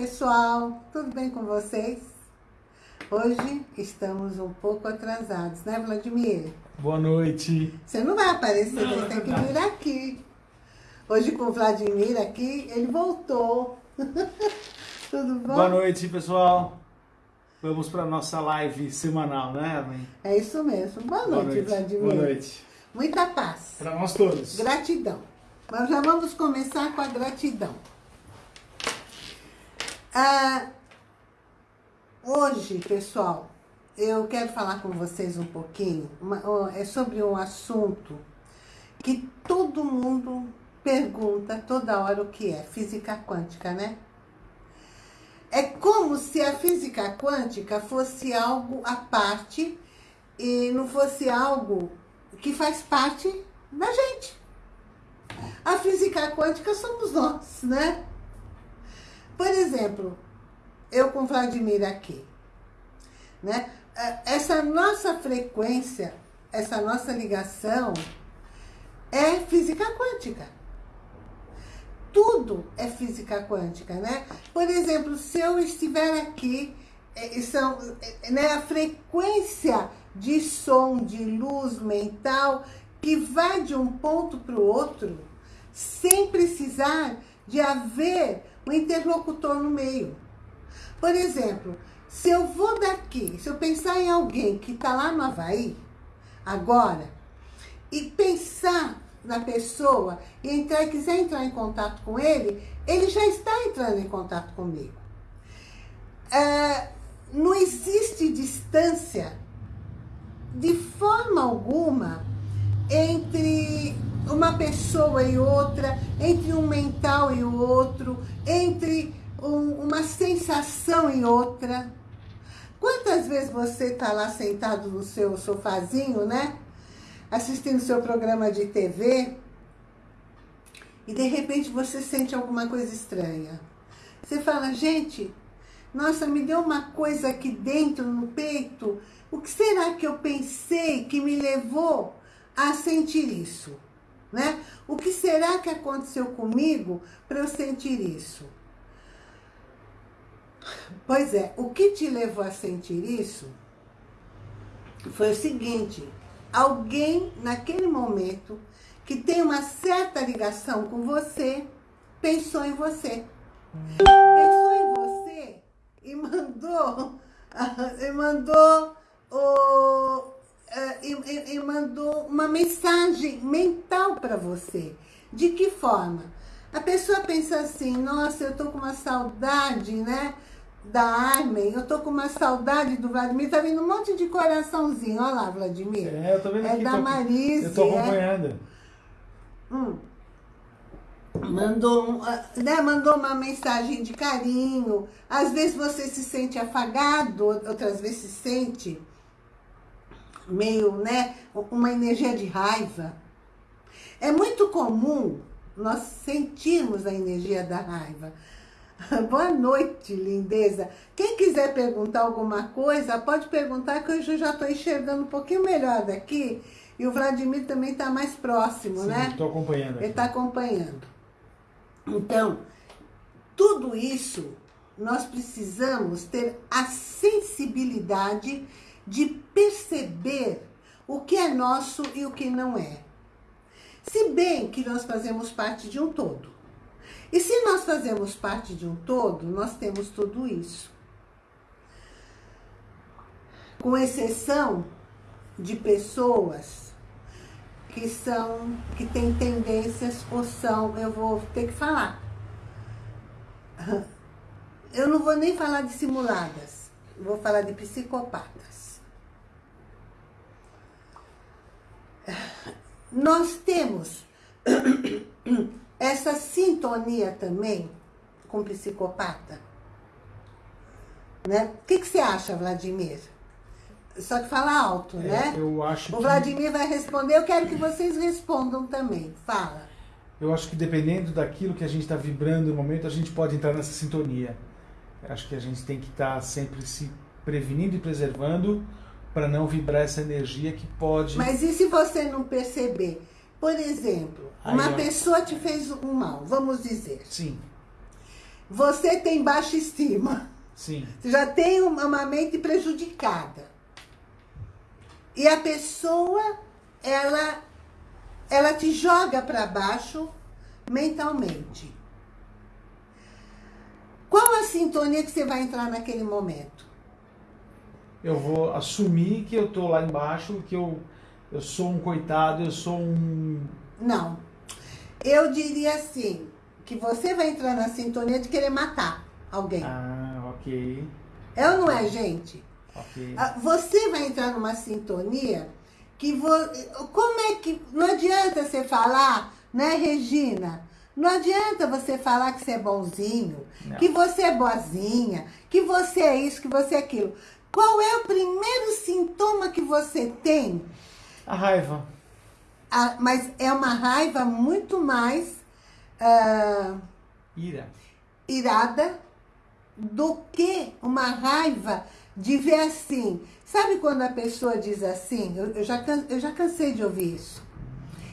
pessoal, tudo bem com vocês? Hoje estamos um pouco atrasados, né Vladimir? Boa noite. Você não vai aparecer, não, você tem que vir aqui. Hoje com o Vladimir aqui, ele voltou. tudo bom? Boa noite, pessoal. Vamos para nossa live semanal, né, Armin? É isso mesmo. Boa, Boa noite, noite, Vladimir. Boa noite. Muita paz. Para nós todos. Gratidão. Nós já vamos começar com a gratidão. Ah, hoje, pessoal, eu quero falar com vocês um pouquinho, uma, é sobre um assunto que todo mundo pergunta toda hora o que é, física quântica, né? É como se a física quântica fosse algo à parte e não fosse algo que faz parte da gente. A física quântica somos nós, né? Por exemplo, eu com Vladimir aqui, né? É, essa nossa frequência, essa nossa ligação é física quântica. Tudo é física quântica, né? Por exemplo, se eu estiver aqui, é, são, é, né, a frequência de som, de luz mental, que vai de um ponto para o outro, sem precisar de haver um interlocutor no meio. Por exemplo, se eu vou daqui, se eu pensar em alguém que está lá no Havaí, agora, e pensar na pessoa e entrar, quiser entrar em contato com ele, ele já está entrando em contato comigo. É, não existe distância de forma alguma entre uma pessoa e outra, entre um mental e o outro, entre um, uma sensação e outra. Quantas vezes você está lá sentado no seu sofazinho, né? Assistindo seu programa de TV e de repente você sente alguma coisa estranha. Você fala, gente, nossa, me deu uma coisa aqui dentro no peito. O que será que eu pensei que me levou a sentir isso? Né? O que será que aconteceu comigo para eu sentir isso? Pois é, o que te levou a sentir isso foi o seguinte, alguém naquele momento que tem uma certa ligação com você, pensou em você. Pensou em você e mandou, e mandou o, é, e, e, e mandou uma mensagem mental para você. De que forma? A pessoa pensa assim, nossa, eu tô com uma saudade, né? Da Armin, eu tô com uma saudade do Vladimir, tá vindo um monte de coraçãozinho, olha lá, Vladimir. É, eu tô vendo é aqui. da tô, Marise. Eu tô é. acompanhando. É. Hum. Mandou, né, mandou uma mensagem de carinho. Às vezes você se sente afagado, outras vezes se sente meio, né, uma energia de raiva. É muito comum nós sentirmos a energia da raiva. Boa noite, lindeza. Quem quiser perguntar alguma coisa, pode perguntar que hoje eu já estou enxergando um pouquinho melhor daqui. E o Vladimir também está mais próximo, Sim, né? estou acompanhando. Aqui. Ele está acompanhando. Então, tudo isso nós precisamos ter a sensibilidade de perceber o que é nosso e o que não é. Se bem que nós fazemos parte de um todo. E se nós fazemos parte de um todo, nós temos tudo isso. Com exceção de pessoas que são, que têm tendências ou são, eu vou ter que falar. Eu não vou nem falar de simuladas, vou falar de psicopatas. Nós temos essa sintonia também com psicopata? Né? O que, que você acha, Vladimir? Só que fala alto, é, né? Eu acho o Vladimir que... vai responder, eu quero que vocês respondam também. Fala. Eu acho que dependendo daquilo que a gente está vibrando no momento, a gente pode entrar nessa sintonia. Eu acho que a gente tem que estar tá sempre se prevenindo e preservando para não vibrar essa energia que pode... Mas e se você não perceber? Por exemplo, Aí uma eu... pessoa te fez um mal, vamos dizer. Sim. você tem baixa estima. Sim. Você já tem uma mente prejudicada. E a pessoa, ela, ela te joga para baixo mentalmente. Qual a sintonia que você vai entrar naquele momento? Eu vou assumir que eu tô lá embaixo, que eu, eu sou um coitado, eu sou um... Não. Eu diria assim, que você vai entrar na sintonia de querer matar alguém. Ah, ok. É ou não é, gente? Ok. Ah, Você vai entrar numa sintonia que... Vo... Como é que... Não adianta você falar, né, Regina? Não adianta você falar que você é bonzinho, Não. que você é boazinha, que você é isso, que você é aquilo. Qual é o primeiro sintoma que você tem? A raiva. Ah, mas é uma raiva muito mais ah, Ira. irada do que uma raiva de ver assim. Sabe quando a pessoa diz assim? Eu, eu já, eu já cansei de ouvir isso.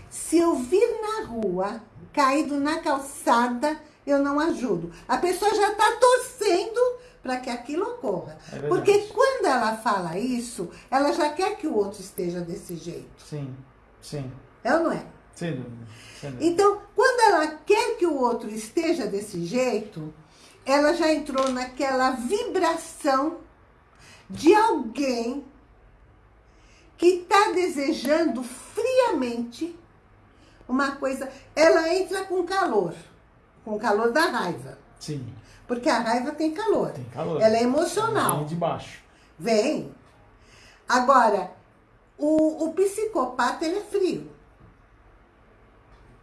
Se eu vir na rua, caído na calçada, eu não ajudo. A pessoa já está torcendo para que aquilo ocorra. É. Porque quando ela fala isso, ela já quer que o outro esteja desse jeito. Sim, sim. É ou não é? Sem dúvida. Sem dúvida. Então, quando ela quer que o outro esteja desse jeito, ela já entrou naquela vibração de alguém que está desejando friamente uma coisa. Ela entra com calor, com o calor da raiva. Sim, Porque a raiva tem calor. tem calor. Ela é emocional. Vem de baixo. Vem. Agora, o, o psicopata, ele é frio.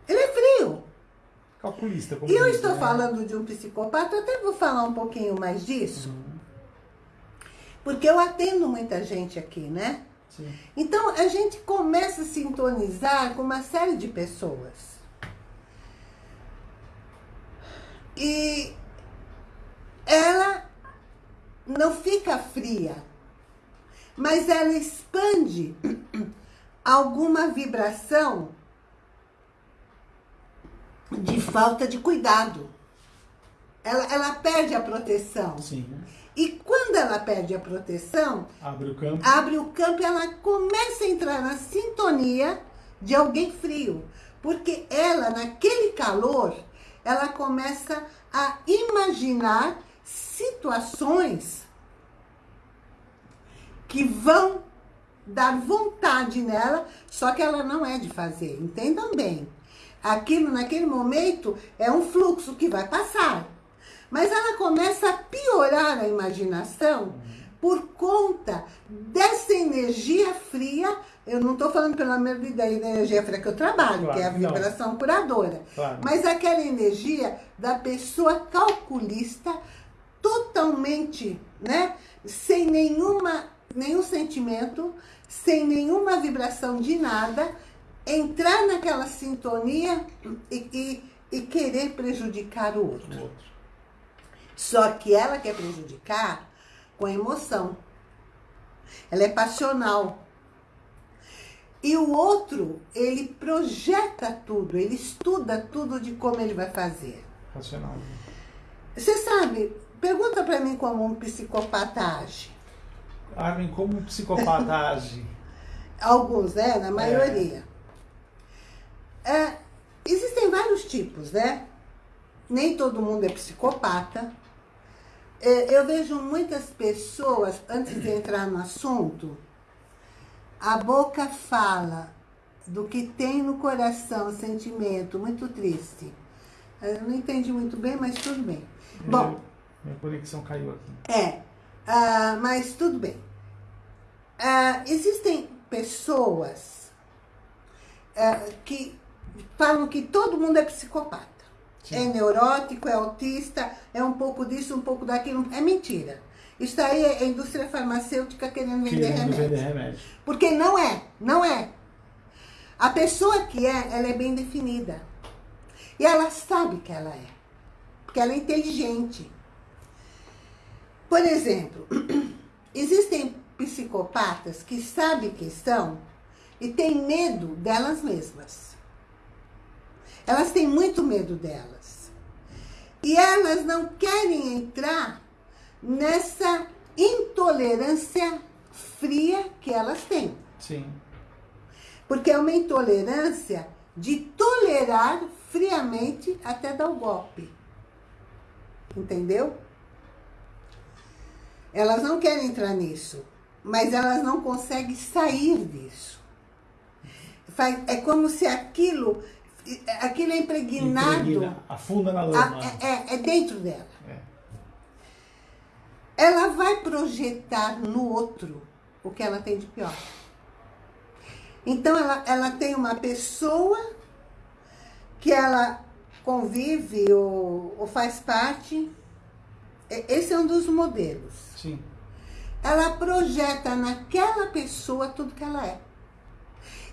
Ele é frio. Calculista. E eu estou né? falando de um psicopata, até vou falar um pouquinho mais disso, Uhum. porque eu atendo muita gente aqui, né? Sim. Então, a gente começa a sintonizar com uma série de pessoas. E ela não fica fria, mas ela expande alguma vibração de falta de cuidado. Ela, ela perde a proteção. Sim. E quando ela perde a proteção, Abre o campo. abre o campo e ela começa a entrar na sintonia de alguém frio. Porque ela, naquele calor, ela começa a imaginar situações que vão dar vontade nela, só que ela não é de fazer. Entendam bem. Aquilo, naquele momento, é um fluxo que vai passar. Mas ela começa a piorar a imaginação por conta dessa energia fria. Eu não estou falando pelo menos da energia fria que eu trabalho, Claro que é a que não. vibração curadora. Claro. Mas aquela energia da pessoa calculista, totalmente, né? Sem nenhuma, nenhum sentimento, sem nenhuma vibração de nada, entrar naquela sintonia e, e, e querer prejudicar o outro. O outro. Só que ela quer prejudicar com emoção. Ela é passional. E o outro, ele projeta tudo, ele estuda tudo de como ele vai fazer. Racional. Você sabe, pergunta pra mim como um psicopata age. Armin, como um psicopata age? Alguns, né? Na maioria. É, existem vários tipos, né? Nem todo mundo é psicopata. É, eu vejo muitas pessoas, antes de entrar no assunto, a boca fala do que tem no coração, sentimento muito triste. Eu não entendi muito bem, mas tudo bem. Bom, Minha conexão caiu aqui. é, ah, mas tudo bem. Ah, existem pessoas ah, que falam que todo mundo é psicopata. Sim. É neurótico, é autista, é um pouco disso, um pouco daquilo. É mentira. Isso aí é a indústria farmacêutica querendo vender Querendo remédio. vender remédio. Porque não é, não é. A pessoa que é, ela é bem definida. E ela sabe que ela é. Porque ela é inteligente. Por exemplo, existem psicopatas que sabem que são e têm medo delas mesmas. Elas têm muito medo delas. E elas não querem entrar nessa intolerância fria que elas têm. Sim. Porque é uma intolerância de tolerar friamente até dar o golpe. Entendeu? Elas não querem entrar nisso, mas elas não conseguem sair disso. É como se aquilo, aquilo é impregnado... Impregna, afunda na lama. É, é, é dentro dela. É. Ela vai projetar no outro o que ela tem de pior. Então, ela, ela tem uma pessoa que ela convive ou, ou faz parte. Esse é um dos modelos. Sim. Ela projeta naquela pessoa tudo que ela é.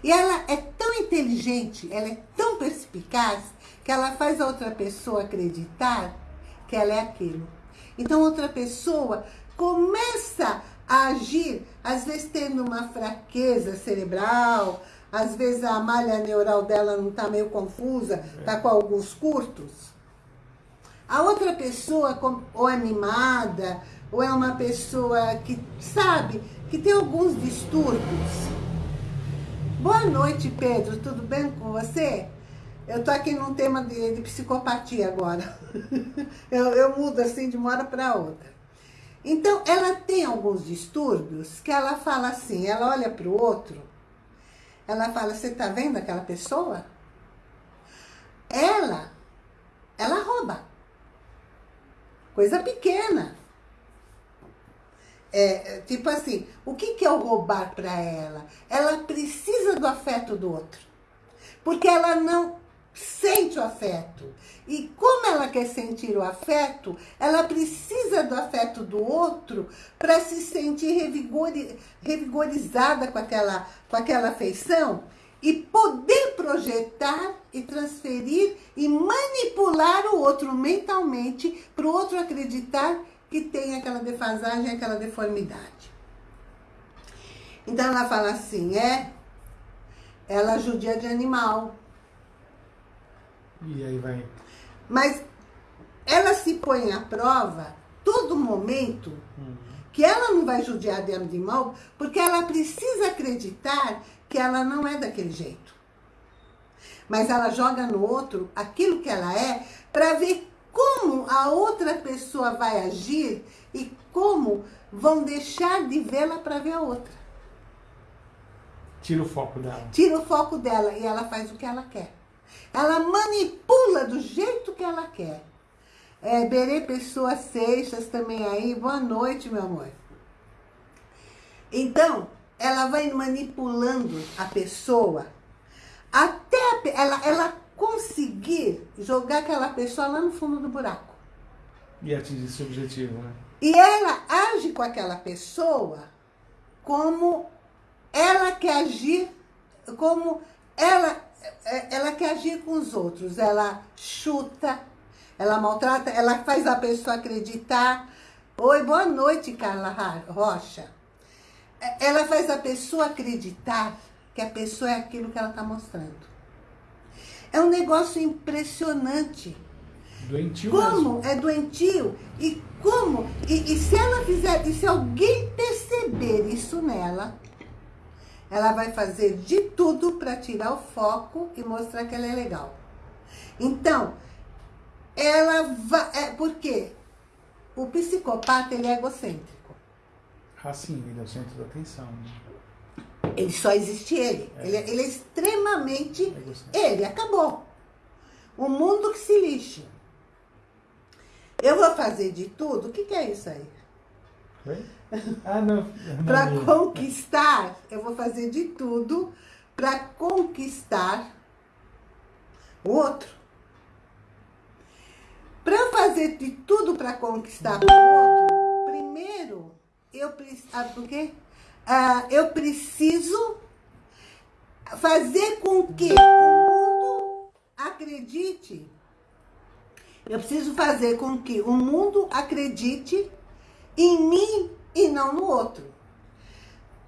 E ela é tão inteligente, ela é tão perspicaz, que ela faz a outra pessoa acreditar que ela é aquilo. Então, outra pessoa começa a agir, às vezes tendo uma fraqueza cerebral, às vezes a malha neural dela não está meio confusa, está com alguns curtos. A outra pessoa, ou é animada, ou é uma pessoa que sabe que tem alguns distúrbios. Boa noite, Pedro. Tudo bem com você? Eu tô aqui num tema de, de psicopatia agora. eu, eu mudo assim de uma hora para outra. Então, ela tem alguns distúrbios que ela fala assim, ela olha para o outro, ela fala, você tá vendo aquela pessoa? Ela, ela rouba. Coisa pequena. É, é tipo assim, o que, que é o roubar para ela? Ela precisa do afeto do outro. Porque ela não sente o afeto. E como ela quer sentir o afeto, ela precisa do afeto do outro para se sentir revigori revigorizada com aquela, com aquela afeição e poder projetar e transferir e manipular o outro mentalmente para o outro acreditar que tem aquela defasagem, aquela deformidade. Então ela fala assim, é, ela judia de animal, e aí vai. Mas ela se põe à prova todo momento uhum. que ela não vai judiar de animal, porque ela precisa acreditar que ela não é daquele jeito. Mas ela joga no outro aquilo que ela é para ver como a outra pessoa vai agir e como vão deixar de vê-la para ver a outra. Tira o foco dela. Tira o foco dela e ela faz o que ela quer. Ela manipula do jeito que ela quer. É, Berê Pessoa Seixas também aí. Boa noite, meu amor. Então, ela vai manipulando a pessoa até ela, ela conseguir jogar aquela pessoa lá no fundo do buraco. E atingir esse objetivo, né? E ela age com aquela pessoa como ela quer agir, como ela ela quer agir com os outros, ela chuta, ela maltrata, ela faz a pessoa acreditar. Oi, boa noite, Carla Rocha. É, ela faz a pessoa acreditar que a pessoa é aquilo que ela está mostrando. É um negócio impressionante. Doentio Como mesmo. é doentio e como, e, e se ela fizer, e se alguém perceber isso nela, ela vai fazer de tudo para tirar o foco e mostrar que ela é legal. Então, ela vai... É, por quê? O psicopata, ele é egocêntrico. Ah, sim, ele é o centro da atenção. Né? Ele só existe ele. É. Ele, é, ele, é extremamente... É ele, acabou. O mundo que se lixe. Eu vou fazer de tudo. O que, que é isso aí? Ah, não. para conquistar, eu vou fazer de tudo para conquistar o outro. Para fazer de tudo para conquistar o outro, primeiro, eu preciso, ah, por quê? Ah, eu preciso fazer com que o mundo acredite. Eu preciso fazer com que o mundo acredite em mim e não no outro.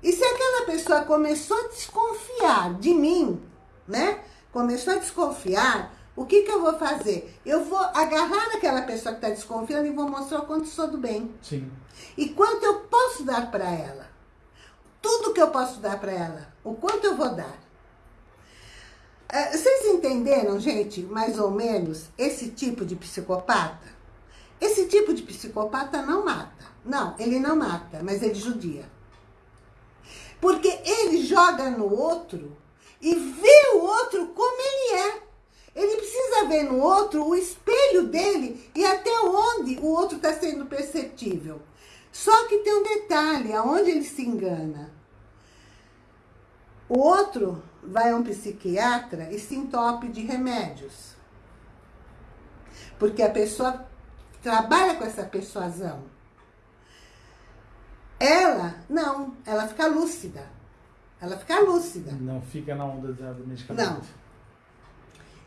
E se aquela pessoa começou a desconfiar de mim, né? Começou a desconfiar, o que, que eu vou fazer? Eu vou agarrar aquela pessoa que está desconfiando e vou mostrar o quanto sou do bem. Sim. E quanto eu posso dar para ela. Tudo que eu posso dar para ela. O quanto eu vou dar. É, vocês entenderam, gente, mais ou menos, esse tipo de psicopata? Esse tipo de psicopata não mata. Não, ele não mata, mas ele judia. Porque ele joga no outro e vê o outro como ele é. Ele precisa ver no outro o espelho dele e até onde o outro está sendo perceptível. Só que tem um detalhe, aonde ele se engana. O outro vai a um psiquiatra e se entope de remédios. Porque a pessoa trabalha com essa persuasão. Ela, não, ela fica lúcida. Ela fica lúcida. Não fica na onda do medicamento. Não.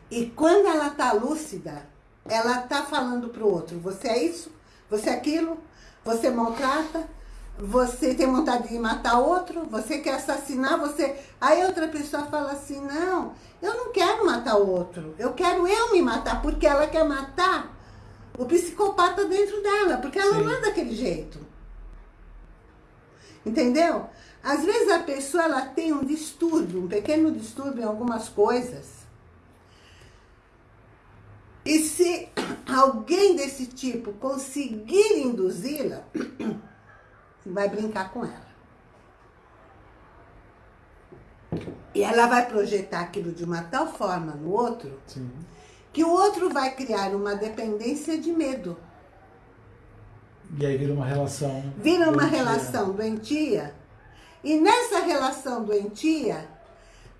E quando ela tá lúcida, ela tá falando pro outro, você é isso, você é aquilo, você maltrata, você tem vontade de matar outro, você quer assassinar, você... Aí outra pessoa fala assim, não, eu não quero matar o outro, eu quero eu me matar, porque ela quer matar o psicopata dentro dela, porque ela Sim. não é daquele jeito. Entendeu? Às vezes a pessoa ela tem um distúrbio, um pequeno distúrbio em algumas coisas. E se alguém desse tipo conseguir induzi-la, vai brincar com ela. E ela vai projetar aquilo de uma tal forma no outro, Sim. Que o outro vai criar uma dependência de medo. E aí vira uma relação Vira uma doentia. relação doentia. E nessa relação doentia,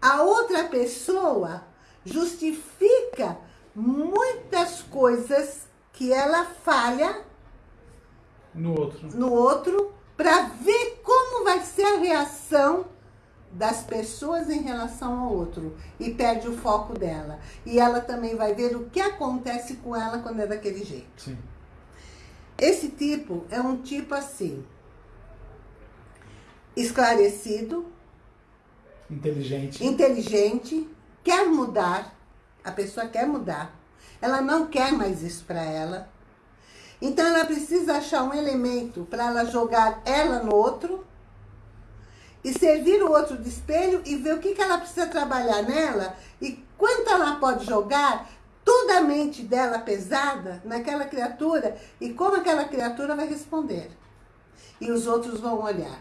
a outra pessoa justifica muitas coisas que ela falha no outro, no outro para ver como vai ser a reação das pessoas em relação ao outro e perde o foco dela. E ela também vai ver o que acontece com ela quando é daquele jeito. Sim. Esse tipo é um tipo assim, esclarecido, inteligente, inteligente, quer mudar, a pessoa quer mudar, ela não quer mais isso para ela, então ela precisa achar um elemento para ela jogar ela no outro e servir o outro de espelho e ver o que, que ela precisa trabalhar nela e quanto ela pode jogar toda a mente dela pesada naquela criatura e como aquela criatura vai responder. E os outros vão olhar.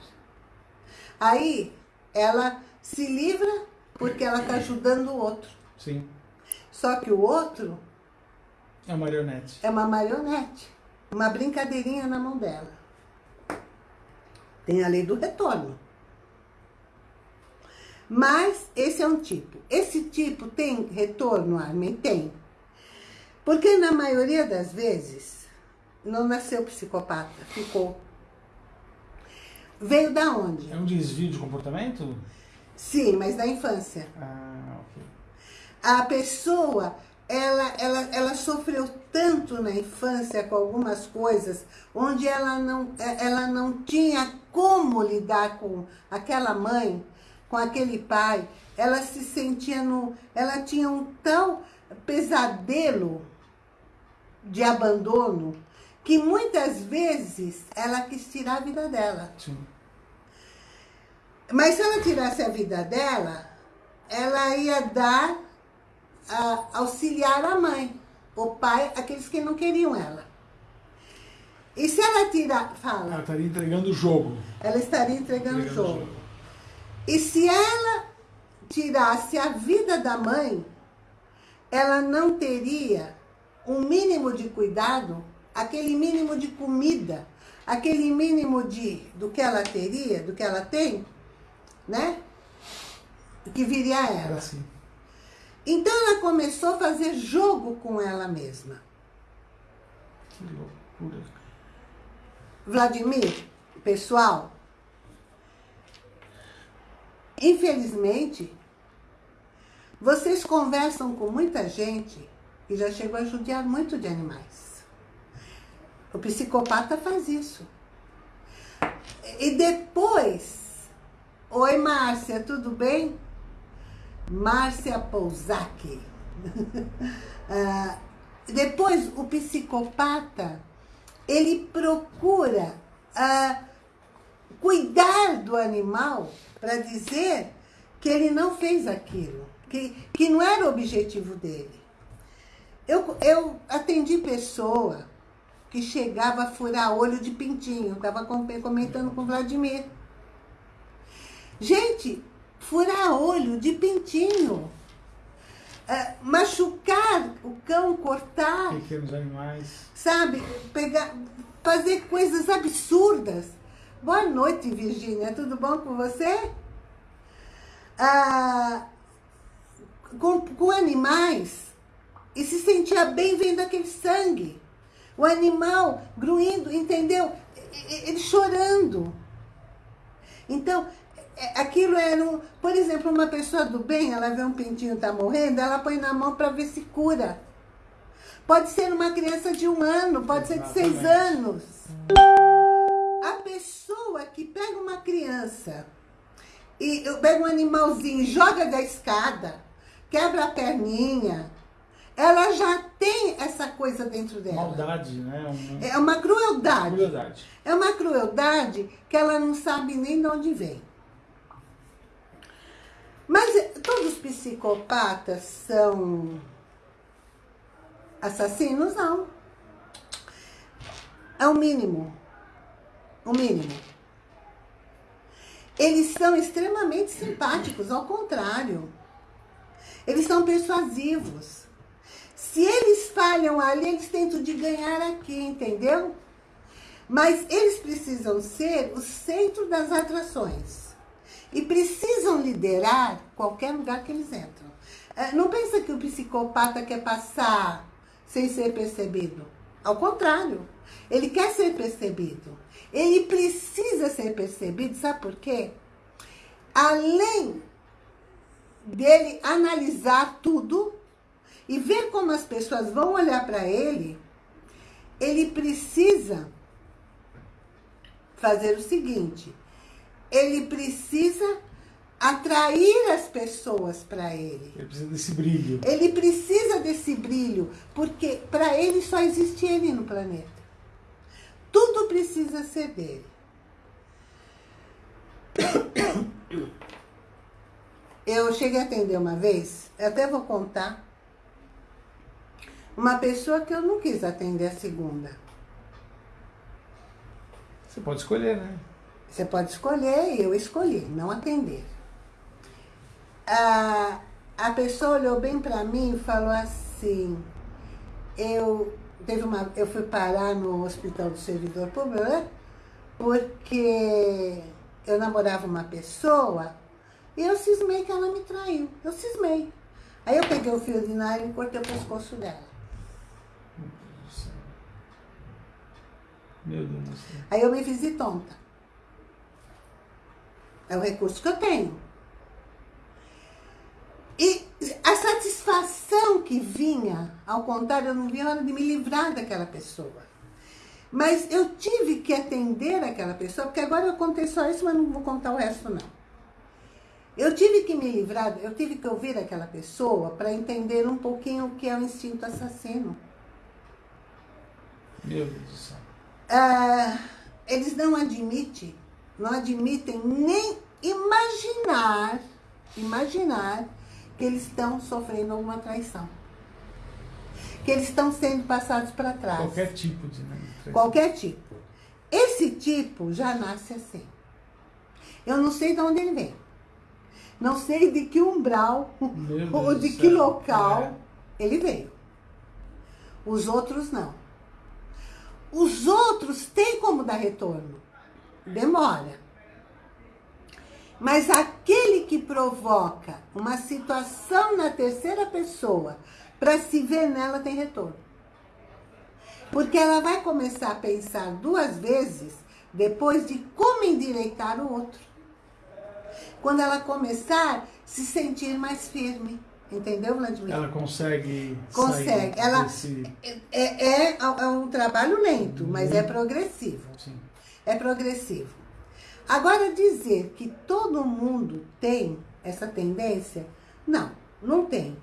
Aí ela se livra porque ela está ajudando o outro. Sim. Só que o outro... É uma marionete. É uma marionete. Uma brincadeirinha na mão dela. Tem a lei do retorno. Mas esse é um tipo. Esse tipo tem retorno, Armin? Tem. Porque na maioria das vezes, não nasceu psicopata, ficou. Veio da onde? É um desvio de comportamento? Sim, mas da infância. Ah, ok. A pessoa, ela, ela, ela sofreu tanto na infância com algumas coisas, onde ela não, ela não tinha como lidar com aquela mãe, com aquele pai. Ela se sentia no... Ela tinha um tal pesadelo de abandono, que muitas vezes ela quis tirar a vida dela. Sim. Mas se ela tirasse a vida dela, ela ia dar, a, auxiliar a mãe, o pai, aqueles que não queriam ela. E se ela tirar, fala... Ela estaria entregando o jogo. Ela estaria entregando, o jogo. jogo. E se ela tirasse a vida da mãe, ela não teria um mínimo de cuidado, aquele mínimo de comida, aquele mínimo de do que ela teria, do que ela tem, né? Que viria a ela. Assim. Então ela começou a fazer jogo com ela mesma. Que loucura. Vladimir, pessoal, infelizmente, vocês conversam com muita gente e já chegou a judiar muito de animais. O psicopata faz isso. E depois... Oi, Márcia, tudo bem? Márcia Pousac. ah, depois, o psicopata, ele procura ah, cuidar do animal para dizer que ele não fez aquilo, que, que não era o objetivo dele. Eu, eu atendi pessoa que chegava a furar olho de pintinho, estava comentando com o Vladimir. Gente, furar olho de pintinho, é, machucar o cão, cortar. Pequenos animais. Sabe, pegar, fazer coisas absurdas. Boa noite, Virgínia, tudo bom com você? Ah, com, com animais, e se sentia bem vendo aquele sangue. O animal gruindo, entendeu? Ele chorando. Então, é, aquilo era um... Por exemplo, uma pessoa do bem, ela vê um pintinho tá morrendo, ela põe na mão para ver se cura. Pode ser uma criança de um ano, pode Exatamente. ser de seis anos. A pessoa que pega uma criança e pega um animalzinho, joga da escada, quebra a perninha, ela já tem essa coisa dentro dela. Maldade, né? É uma crueldade. crueldade. É uma crueldade que ela não sabe nem de onde vem. Mas eh, todos os psicopatas são assassinos? Não. É o mínimo. O mínimo. Eles são extremamente simpáticos, ao contrário. Eles são persuasivos. Se eles falham ali, eles tentam de ganhar aqui, entendeu? Mas eles precisam ser o centro das atrações. E precisam liderar qualquer lugar que eles entram. É, não pensa que o psicopata quer passar sem ser percebido. Ao contrário, ele quer ser percebido. Ele precisa ser percebido, sabe por quê? Além dele analisar tudo e ver como as pessoas vão olhar para ele, ele precisa fazer o seguinte, ele precisa atrair as pessoas para ele. Ele precisa desse brilho. Ele precisa desse brilho, porque para ele só existe ele no planeta. Tudo precisa ser dele. Eu cheguei a atender uma vez, até vou contar, uma pessoa que eu não quis atender a segunda. Você pode escolher, né? Você pode escolher e eu escolhi, não atender. A, a pessoa olhou bem para mim e falou assim, eu, teve uma, eu fui parar no hospital do servidor público, né? Porque eu namorava uma pessoa e eu cismei que ela me traiu. Eu cismei. Aí eu peguei o fio de nylon e cortei o pescoço dela. Meu Deus do céu. Aí eu me fiz de tonta. É o recurso que eu tenho. E a satisfação que vinha, ao contrário, eu não vi a hora de me livrar daquela pessoa. Mas eu tive que atender aquela pessoa, porque agora eu contei só isso, mas não vou contar o resto não. Eu tive que me livrar, eu tive que ouvir aquela pessoa para entender um pouquinho o que é o instinto assassino. Meu Deus do céu. Ah, eles não admitem não admitem nem imaginar, imaginar que eles estão sofrendo alguma traição. Que eles estão sendo passados para trás. Qualquer tipo de né, traição. Qualquer tipo. Esse tipo já nasce assim. Eu não sei de onde ele vem. Não sei de que umbral ou de que local é. ele veio. Os outros não. Os outros têm como dar retorno demora. Mas aquele que provoca uma situação na terceira pessoa para se ver nela tem retorno. Porque ela vai começar a pensar duas vezes depois de como endireitar o outro. Quando ela começar a se sentir mais firme. Entendeu, Vladimir? Ela consegue Consegue. Ela desse... é, é, é, um trabalho lento, mas é progressivo. Sim é progressivo. Agora, dizer que todo mundo tem essa tendência, não, não tem.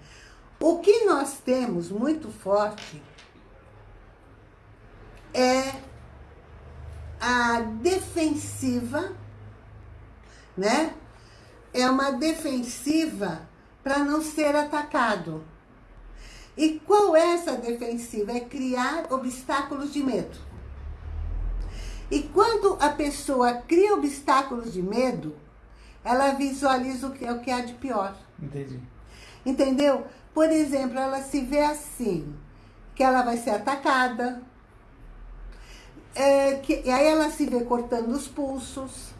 O que nós temos muito forte é a defensiva, né? É uma defensiva para não ser atacado. E qual é essa defensiva? É criar obstáculos de medo. E quando a pessoa cria obstáculos de medo, ela visualiza o que, o que há de pior. Entendi. Entendeu? Por exemplo, ela se vê assim, que ela vai ser atacada, é, que, e aí ela se vê cortando os pulsos,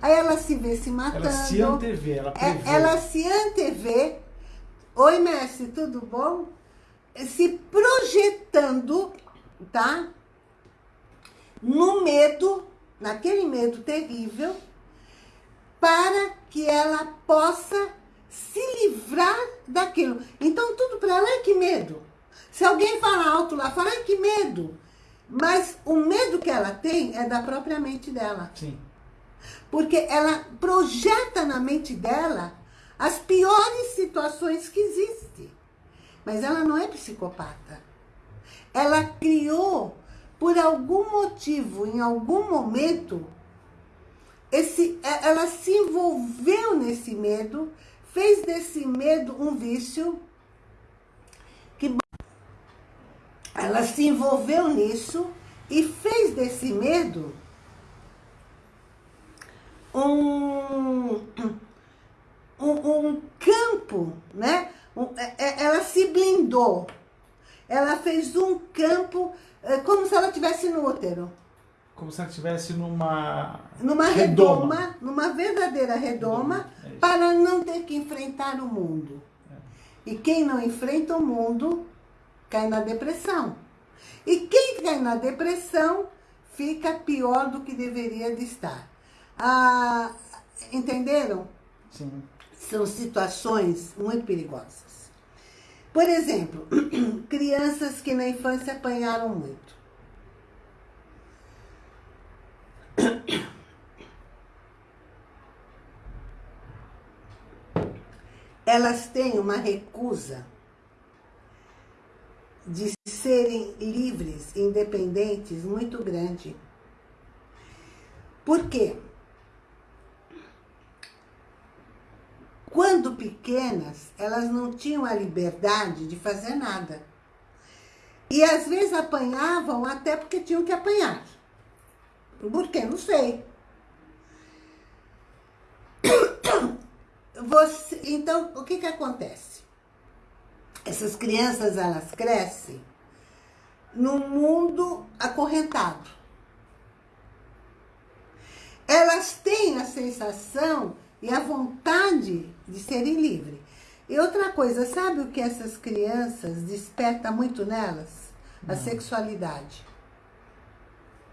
aí ela se vê se matando. Ela se antevê, ela é, prevê. Ela se antevê. Oi, mestre, tudo bom? Se projetando, tá? No medo, naquele medo terrível, para que ela possa se livrar daquilo. Então, tudo para ela é que medo. Se alguém fala alto lá é que medo. Mas o medo que ela tem é da própria mente dela. Sim. Porque ela projeta na mente dela as piores situações que existem. Mas ela não é psicopata. Ela criou, por algum motivo, em algum momento, esse, ela se envolveu nesse medo, fez desse medo um vício, que ela se envolveu nisso e fez desse medo um, um, um campo, né? É, é, ela se blindou. Ela fez um campo é, como se ela tivesse no útero. Como se ela estivesse numa... Numa redoma, redoma numa verdadeira redoma, é para não ter que enfrentar o mundo. É. E quem não enfrenta o mundo, cai na depressão. E quem cai na depressão, fica pior do que deveria de estar. Ah, entenderam? Sim. São situações muito perigosas. Por exemplo, crianças que na infância apanharam muito. Elas têm uma recusa de serem livres, independentes, muito grande. Por quê? Quando pequenas, elas não tinham a liberdade de fazer nada. E às vezes apanhavam até porque tinham que apanhar. Por quê? Não sei. Você, então, o que que acontece? Essas crianças, elas crescem num mundo acorrentado. Elas têm a sensação e a vontade de serem livres. E outra coisa, sabe o que essas crianças desperta muito nelas? A Não. sexualidade.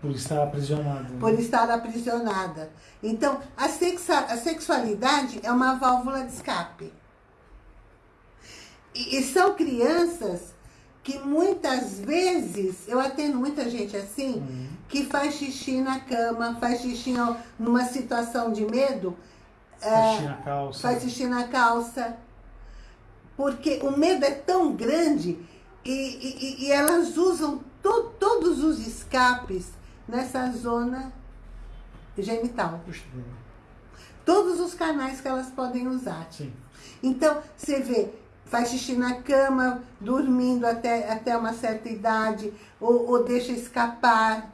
Por estar aprisionada. Né? Por estar aprisionada. Então, a, sexa, a sexualidade é uma válvula de escape. E, e são crianças que muitas vezes, eu atendo muita gente assim, uhum. que faz xixi na cama, faz xixi numa situação de medo, Faz xixi na calça. Faz xixi na calça. Porque o medo é tão grande e, e, e elas usam to, todos os escapes nessa zona genital. Todos os canais que elas podem usar. Sim. Então, você vê, faz xixi na cama, dormindo até, até uma certa idade, ou, ou deixa escapar.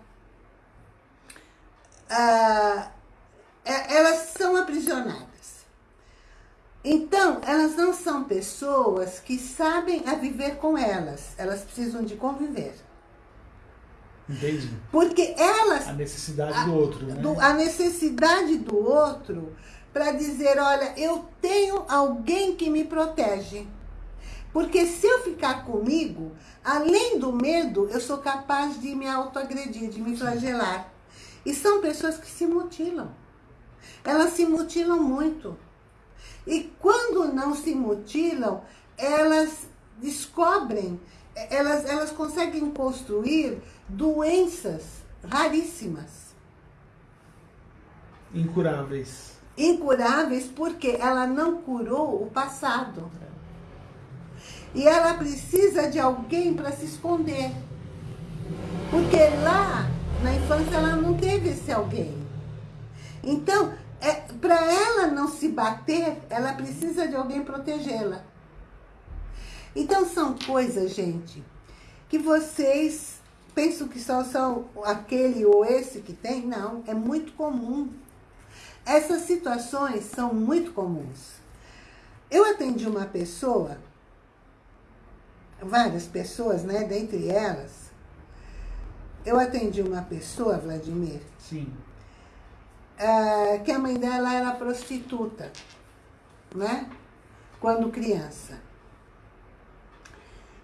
Ah, é, elas são aprisionadas. Então, elas não são pessoas que sabem a viver com elas. Elas precisam de conviver. Entendi. Porque elas... A necessidade a, do outro, né? Do, a necessidade do outro para dizer, olha, eu tenho alguém que me protege. Porque se eu ficar comigo, além do medo, eu sou capaz de me autoagredir, de me flagelar. E são pessoas que se mutilam. Elas se mutilam muito. E quando não se mutilam, elas descobrem, elas, elas conseguem construir doenças raríssimas. Incuráveis. Incuráveis porque ela não curou o passado. E ela precisa de alguém para se esconder. Porque lá, na infância, ela não teve esse alguém. Então, é, para ela não se bater, ela precisa de alguém protegê-la. Então, são coisas, gente, que vocês pensam que só são aquele ou esse que tem. Não, é muito comum. Essas situações são muito comuns. Eu atendi uma pessoa, várias pessoas, né, dentre elas, eu atendi uma pessoa, Vladimir, Sim. Uh, que a mãe dela era prostituta, né? Quando criança.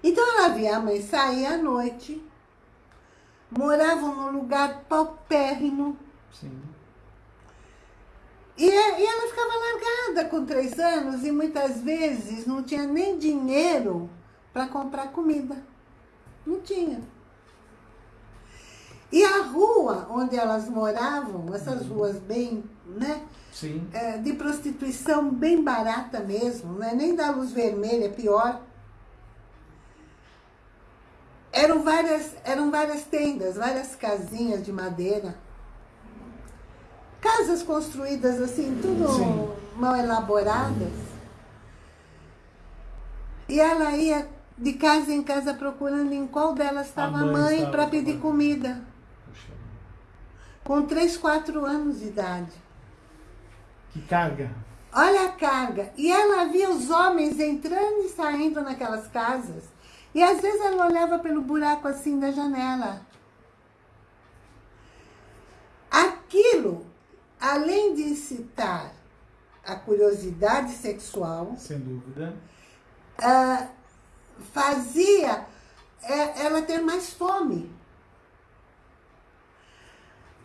Então ela via a mãe sair à noite, moravam num lugar paupérrimo. Sim. E, e ela ficava largada com três anos e muitas vezes não tinha nem dinheiro para comprar comida. Não tinha. E a rua onde elas moravam, essas uhum. ruas bem, né? Sim. É, de prostituição bem barata mesmo, né? nem da luz vermelha, é pior. Eram várias, eram várias tendas, várias casinhas de madeira. Casas construídas assim, tudo Sim. mal elaboradas. E ela ia de casa em casa procurando em qual delas estava a mãe, mãe para pedir comida com 3, 4 anos de idade. Que carga. Olha a carga. E ela via os homens entrando e saindo naquelas casas. E às vezes ela olhava pelo buraco assim da janela. Aquilo, além de incitar a curiosidade sexual... Sem dúvida. Uh, fazia é, ela ter mais fome.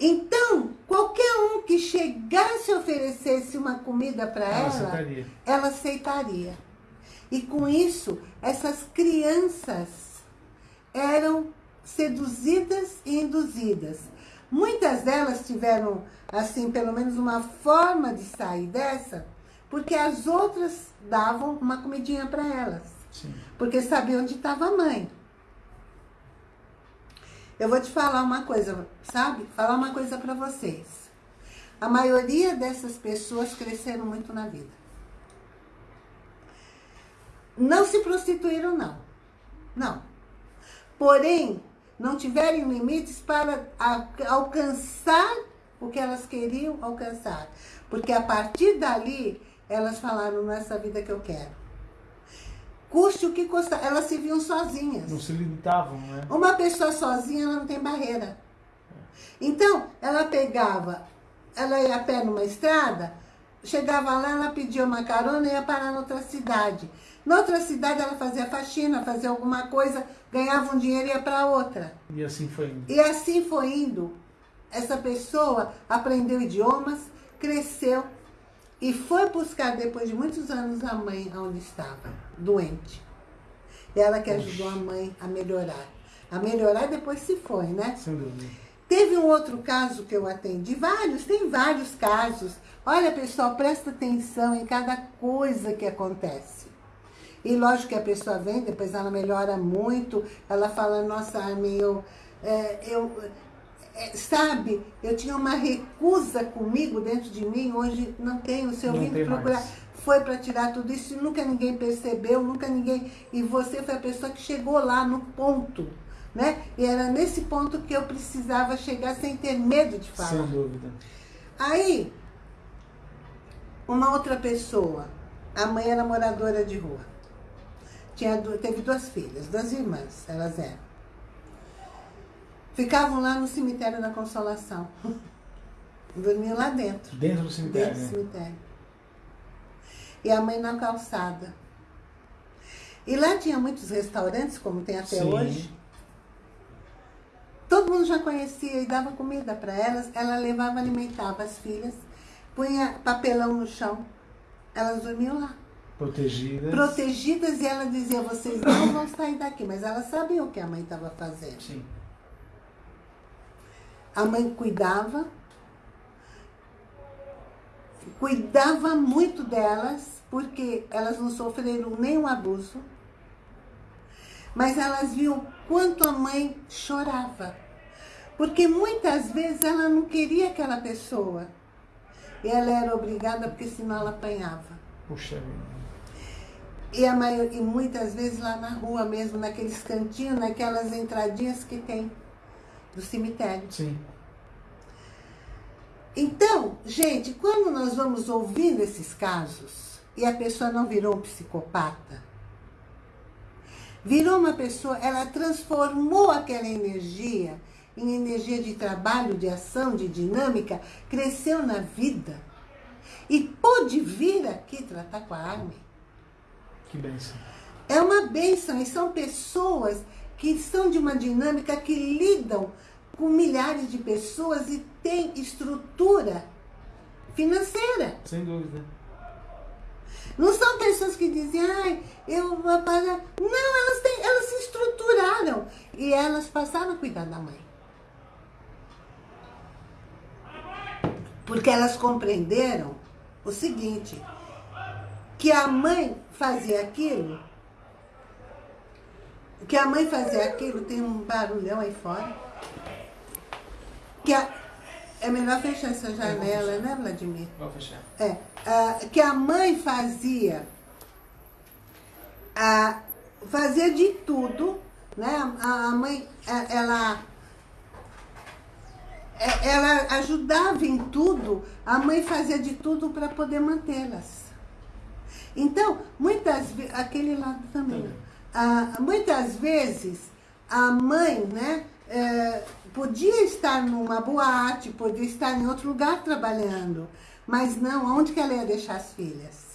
Então, qualquer um que chegasse e oferecesse uma comida para ela, ela aceitaria. ela aceitaria. E com isso, essas crianças eram seduzidas e induzidas. Muitas delas tiveram, assim, pelo menos uma forma de sair dessa, porque as outras davam uma comidinha para elas. Sim. Porque sabiam onde estava a mãe. Eu vou te falar uma coisa, sabe? Falar uma coisa para vocês. A maioria dessas pessoas cresceram muito na vida. Não se prostituíram, não. Não. Porém, não tiveram limites para alcançar o que elas queriam alcançar. Porque a partir dali, elas falaram, nessa vida que eu quero. Custe o que custar. Elas se viam sozinhas. Não se limitavam, né? Uma pessoa sozinha, ela não tem barreira. Então, ela pegava, ela ia a pé numa estrada, chegava lá, ela pedia uma carona e ia parar noutra cidade. Noutra cidade, ela fazia faxina, fazia alguma coisa, ganhava um dinheiro e ia para outra. E assim foi indo. E assim foi indo. Essa pessoa aprendeu idiomas, cresceu, e foi buscar, depois de muitos anos, a mãe onde estava, doente. Ela que ajudou a mãe a melhorar. A melhorar depois se foi, né? Sem dúvida. Teve um outro caso que eu atendi, vários, tem vários casos. Olha, pessoal, presta atenção em cada coisa que acontece. E lógico que a pessoa vem, depois ela melhora muito, ela fala, nossa, Armin, eu, é, eu, é, sabe, eu tinha uma recusa comigo dentro de mim, hoje não tenho, se eu vim procurar, mais. Foi para tirar tudo isso, nunca ninguém percebeu, nunca ninguém, e você foi a pessoa que chegou lá no ponto, né? E era nesse ponto que eu precisava chegar sem ter medo de falar. Sem dúvida. Aí, uma outra pessoa, a mãe era moradora de rua, tinha, teve duas filhas, duas irmãs, elas eram. Ficavam lá no cemitério da Consolação. Dormiam lá dentro. Dentro do cemitério? Dentro do cemitério. E a mãe na calçada. E lá tinha muitos restaurantes, como tem até Sim. hoje. Todo mundo já conhecia e dava comida para elas. Ela levava, alimentava as filhas, punha papelão no chão. Elas dormiam lá. Protegidas. Protegidas e ela dizia, vocês não vão sair daqui. Mas elas sabiam o que a mãe estava fazendo. Sim. A mãe cuidava, cuidava muito delas, porque elas não sofreram nenhum abuso, mas elas viam quanto a mãe chorava. Porque muitas vezes ela não queria aquela pessoa. E ela era obrigada, porque senão ela apanhava. Puxa vida. E, a maior, e muitas vezes lá na rua mesmo, naqueles cantinhos, naquelas entradinhas que tem do cemitério. Sim. Então, gente, quando nós vamos ouvindo esses casos e a pessoa não virou um psicopata, virou uma pessoa, ela transformou aquela energia em energia de trabalho, de ação, de dinâmica, cresceu na vida e pôde vir aqui tratar com a Armin. Que bênção. É uma bênção e são pessoas que são de uma dinâmica que lidam com milhares de pessoas e têm estrutura financeira. Sem dúvida. Não são pessoas que dizem, ai, eu vou pagar. Não, elas, têm, elas se estruturaram e elas passaram a cuidar da mãe. Porque elas compreenderam o seguinte, que a mãe fazia aquilo, que a mãe fazia aquilo, tem um barulhão aí fora, que a, é melhor fechar essa janela, né, Vladimir? Vou fechar. É, que a mãe fazia, fazia de tudo, né? A, mãe, ela, ela ajudava em tudo, a mãe fazia de tudo para poder mantê-las. Então, muitas vezes, aquele lado também, ah, muitas vezes a mãe, né, é, podia estar numa boate, podia estar em outro lugar trabalhando, mas não, onde que ela ia deixar as filhas?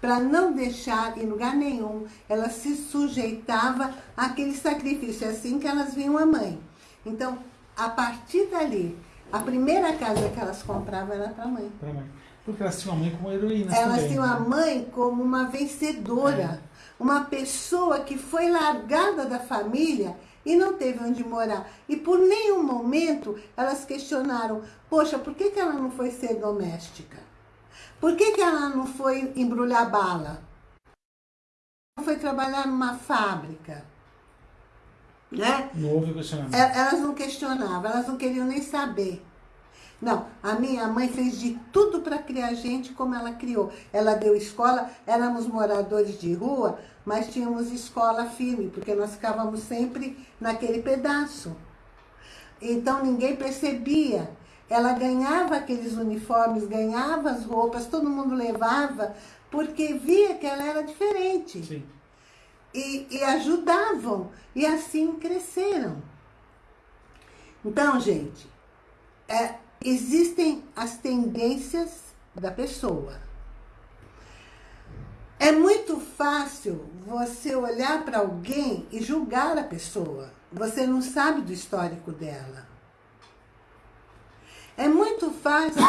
Para não deixar em lugar nenhum, ela se sujeitava àquele sacrifício, é assim que elas viam a mãe. Então, a partir dali, a primeira casa que elas compravam era para a mãe. Para mãe. Porque elas tinham a mãe como heroína Elas tinham né? a mãe como uma vencedora. É. Uma pessoa que foi largada da família e não teve onde morar. E por nenhum momento elas questionaram, poxa, por que, que ela não foi ser doméstica? Por que, que ela não foi embrulhar bala? Não foi trabalhar numa fábrica? Né? Não houve questionamento. Elas não questionavam, elas não queriam nem saber. Não, a minha mãe fez de tudo para criar gente como ela criou. Ela deu escola, éramos moradores de rua, mas tínhamos escola firme, porque nós ficávamos sempre naquele pedaço. Então ninguém percebia. Ela ganhava aqueles uniformes, ganhava as roupas, todo mundo levava, porque via que ela era diferente. Sim. E, e ajudavam, e assim cresceram. Então, gente, é, existem as tendências da pessoa. É muito fácil você olhar para alguém e julgar a pessoa. Você não sabe do histórico dela. É muito fácil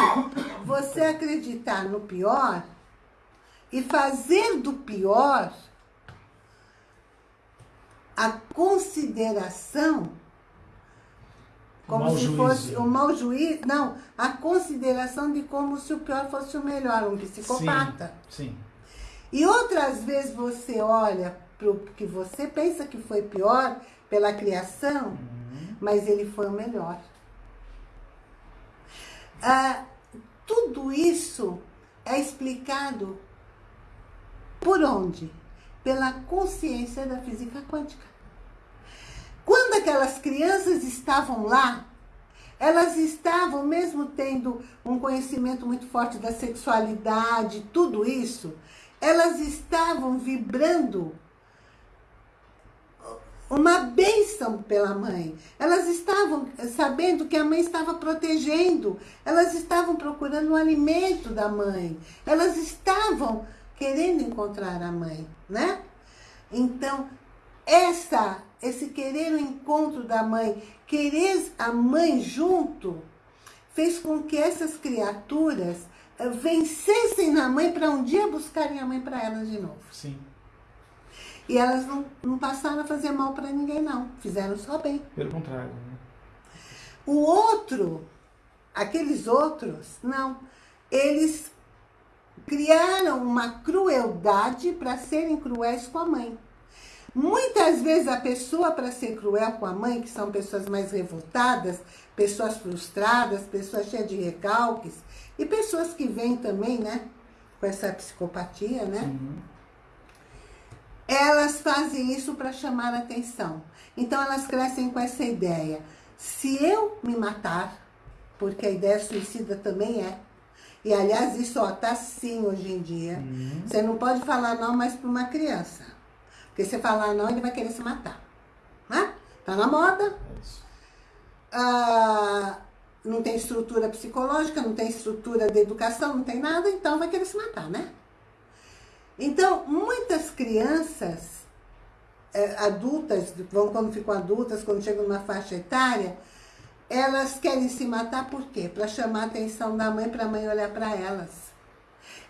você acreditar no pior e fazer do pior a consideração como mau se juízo. fosse o mau juízo, não, a consideração de como se o pior fosse o melhor, um psicopata. Sim, sim. E outras vezes você olha para o que você pensa que foi pior pela criação, Uhum. mas ele foi o melhor. Ah, tudo isso é explicado por onde? Pela consciência da física quântica. Quando aquelas crianças estavam lá, elas estavam, mesmo tendo um conhecimento muito forte da sexualidade, tudo isso, elas estavam vibrando uma bênção pela mãe. Elas estavam sabendo que a mãe estava protegendo. Elas estavam procurando o alimento da mãe. Elas estavam querendo encontrar a mãe, né? Então, essa, esse querer o encontro da mãe, querer a mãe junto, fez com que essas criaturas eh, vencessem na mãe para um dia buscarem a mãe para elas de novo. Sim. E elas não, não passaram a fazer mal para ninguém, não. Fizeram só bem. Pelo contrário. Né? O outro, aqueles outros, não. Eles criaram uma crueldade para serem cruéis com a mãe. Muitas vezes a pessoa, para ser cruel com a mãe, que são pessoas mais revoltadas, pessoas frustradas, pessoas cheias de recalques, e pessoas que vêm também, né, com essa psicopatia, né? Uhum. Elas fazem isso para chamar atenção. Então elas crescem com essa ideia. Se eu me matar, porque a ideia suicida também é, e aliás isso está sim hoje em dia, uhum. você não pode falar não mais para uma criança. Porque se falar não, ele vai querer se matar. Né? Tá na moda. Ah, não tem estrutura psicológica, não tem estrutura de educação, não tem nada, então vai querer se matar, né? Então, muitas crianças é, adultas, vão quando ficam adultas, quando chegam numa faixa etária, elas querem se matar por quê? Para chamar a atenção da mãe, para a mãe olhar para elas.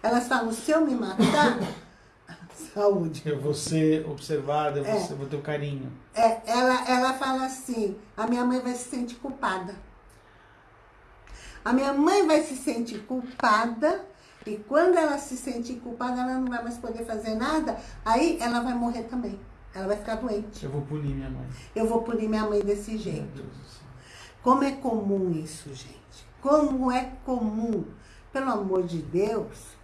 Elas falam, se eu me matar, saúde. Eu vou ser observada, eu vou, é. ser, vou ter o carinho. É, ela, ela fala assim, a minha mãe vai se sentir culpada. A minha mãe vai se sentir culpada e quando ela se sentir culpada, ela não vai mais poder fazer nada, aí ela vai morrer também. Ela vai ficar doente. Eu vou punir minha mãe. Eu vou punir minha mãe desse jeito. Como é comum isso, gente? Como é comum? Pelo amor de Deus.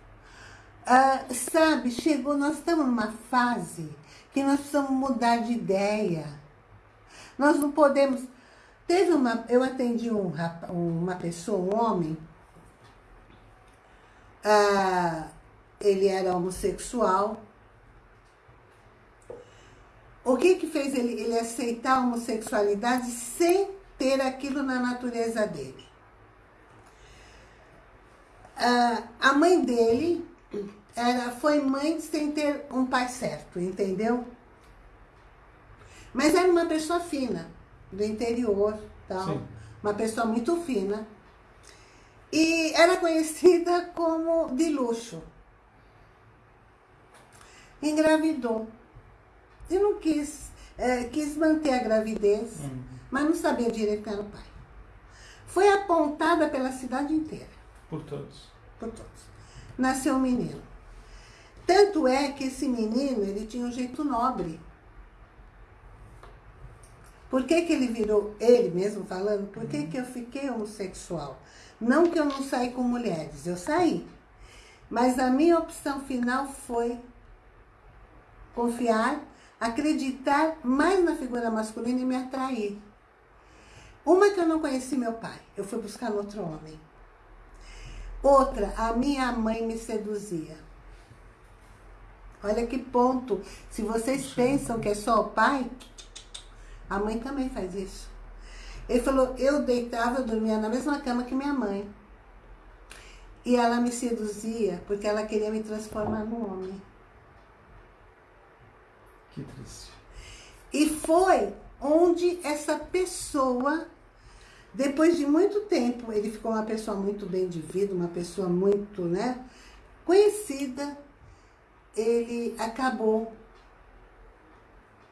Ah, sabe, chegou, nós estamos numa fase que nós precisamos mudar de ideia. Nós não podemos... Teve uma... Eu atendi um, uma pessoa, um homem. Ah, ele era homossexual. O que que fez ele, ele aceitar a homossexualidade sem ter aquilo na natureza dele? Ah, a mãe dele era, foi mãe sem ter um pai certo, entendeu? Mas era uma pessoa fina, do interior, tal, uma pessoa muito fina. E era conhecida como de luxo. Engravidou. E não quis, é, quis manter a gravidez, uhum. mas não sabia direito quem era o pai. Foi apontada pela cidade inteira. Por todos. Por todos. Nasceu um menino. Tanto é que esse menino, ele tinha um jeito nobre. Por que que ele virou, ele mesmo falando, por que que eu fiquei homossexual? Não que eu não saí com mulheres, eu saí. Mas a minha opção final foi confiar, acreditar mais na figura masculina e me atrair. Uma que eu não conheci meu pai, eu fui buscar no outro homem. Outra, a minha mãe me seduzia. Olha que ponto. Se vocês pensam que é só o pai, a mãe também faz isso. Ele falou, eu deitava, eu dormia na mesma cama que minha mãe. E ela me seduzia porque ela queria me transformar num homem. Que triste. E foi onde essa pessoa, depois de muito tempo, ele ficou uma pessoa muito bem de vida, uma pessoa muito, né, conhecida, ele acabou...